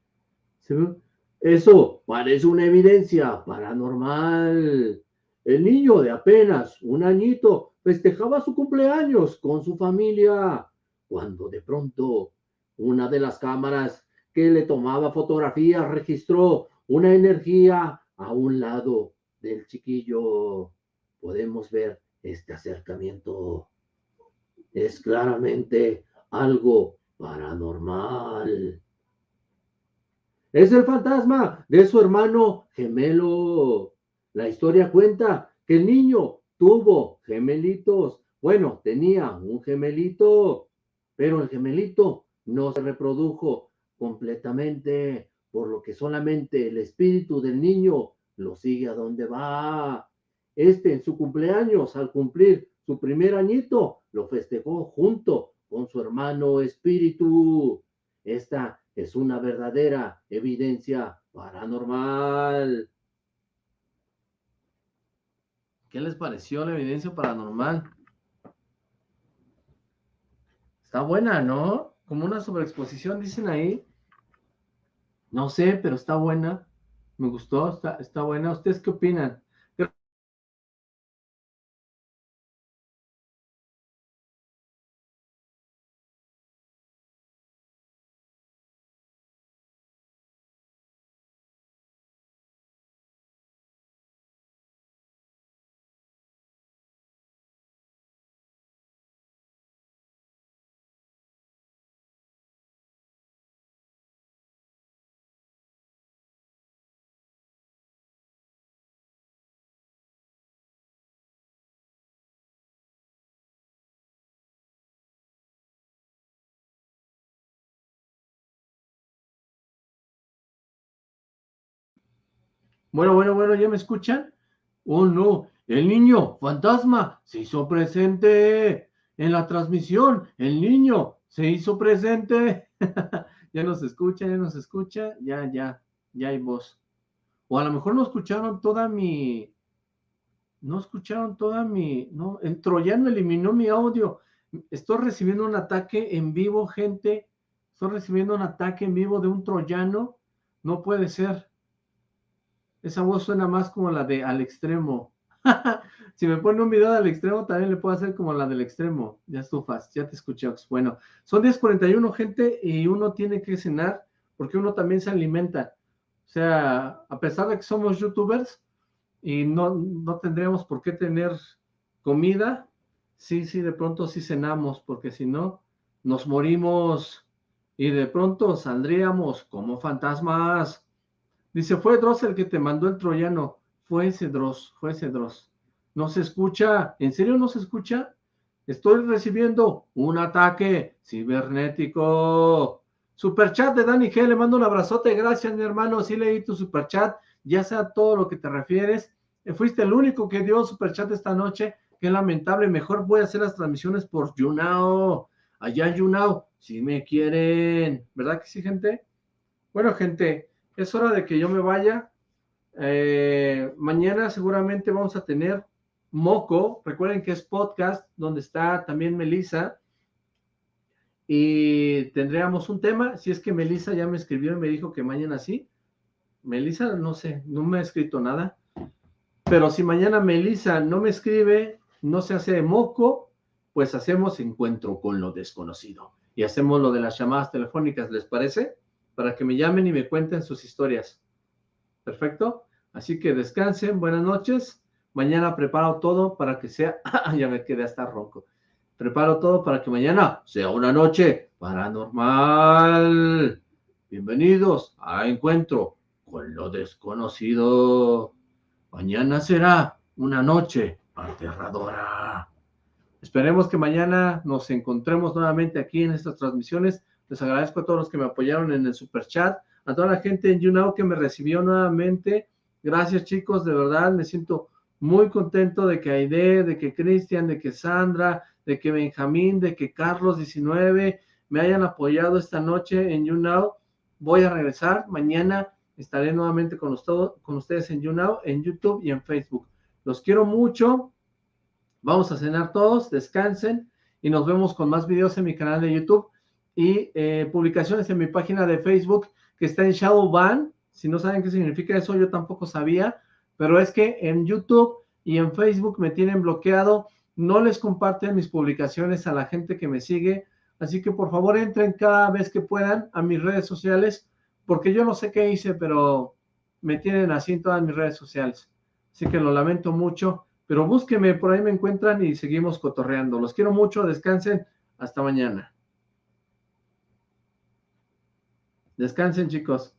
se ve. Eso parece una evidencia paranormal. El niño de apenas un añito festejaba su cumpleaños con su familia, cuando de pronto una de las cámaras que le tomaba fotografías registró una energía a un lado del chiquillo. Podemos ver este acercamiento. Es claramente algo paranormal. Es el fantasma de su hermano gemelo. La historia cuenta que el niño tuvo gemelitos. Bueno, tenía un gemelito, pero el gemelito no se reprodujo completamente, por lo que solamente el espíritu del niño lo sigue a donde va. Este en su cumpleaños, al cumplir su primer añito lo festejó junto con su hermano espíritu. Esta es una verdadera evidencia paranormal. ¿Qué les pareció la evidencia paranormal? Está buena, ¿no? Como una sobreexposición, dicen ahí. No sé, pero está buena. Me gustó, está, está buena. ¿Ustedes qué opinan? Bueno, bueno, bueno, ¿ya me escuchan? Oh, no, el niño fantasma se hizo presente en la transmisión. El niño se hizo presente. ya nos escucha, ya nos escucha. Ya, ya, ya hay voz. O a lo mejor no escucharon toda mi... No escucharon toda mi... No, el troyano eliminó mi audio. Estoy recibiendo un ataque en vivo, gente. Estoy recibiendo un ataque en vivo de un troyano. No puede ser. Esa voz suena más como la de al extremo. si me pone un video al extremo, también le puedo hacer como la del extremo. Ya estufas, ya te escuché. Bueno, son 10.41, gente, y uno tiene que cenar porque uno también se alimenta. O sea, a pesar de que somos youtubers y no, no tendríamos por qué tener comida, sí, sí, de pronto sí cenamos, porque si no, nos morimos y de pronto saldríamos como fantasmas. Dice, fue Dross el que te mandó el troyano. Fue ese Dross, fue ese Dross. No se escucha. ¿En serio no se escucha? Estoy recibiendo un ataque cibernético. Superchat de Dani G. Le mando un abrazote. Gracias, mi hermano. Sí leí tu superchat. Ya sea todo lo que te refieres. Eh, fuiste el único que dio superchat esta noche. Qué lamentable. Mejor voy a hacer las transmisiones por YouNow. Allá YouNow. Si me quieren. ¿Verdad que sí, gente? Bueno, gente es hora de que yo me vaya. Eh, mañana seguramente vamos a tener Moco. Recuerden que es podcast donde está también Melissa. Y tendríamos un tema. Si es que Melissa ya me escribió y me dijo que mañana sí. Melissa, no sé, no me ha escrito nada. Pero si mañana Melissa no me escribe, no se hace moco, pues hacemos encuentro con lo desconocido. Y hacemos lo de las llamadas telefónicas, ¿les parece? Para que me llamen y me cuenten sus historias. ¿Perfecto? Así que descansen, buenas noches. Mañana preparo todo para que sea... ya me quedé hasta ronco. Preparo todo para que mañana sea una noche paranormal. Bienvenidos a Encuentro con lo desconocido. Mañana será una noche aterradora. Esperemos que mañana nos encontremos nuevamente aquí en estas transmisiones les agradezco a todos los que me apoyaron en el super chat, a toda la gente en YouNow que me recibió nuevamente. Gracias chicos, de verdad me siento muy contento de que Aide, de que Cristian, de que Sandra, de que Benjamín, de que Carlos 19 me hayan apoyado esta noche en YouNow. Voy a regresar mañana, estaré nuevamente con, con ustedes en YouNow, en YouTube y en Facebook. Los quiero mucho. Vamos a cenar todos, descansen y nos vemos con más videos en mi canal de YouTube y eh, publicaciones en mi página de Facebook que está en Shadow Ban. Si no saben qué significa eso, yo tampoco sabía, pero es que en YouTube y en Facebook me tienen bloqueado, no les comparten mis publicaciones a la gente que me sigue, así que por favor entren cada vez que puedan a mis redes sociales, porque yo no sé qué hice, pero me tienen así en todas mis redes sociales. Así que lo lamento mucho, pero búsquenme, por ahí me encuentran y seguimos cotorreando. Los quiero mucho, descansen, hasta mañana. Descansen, chicos.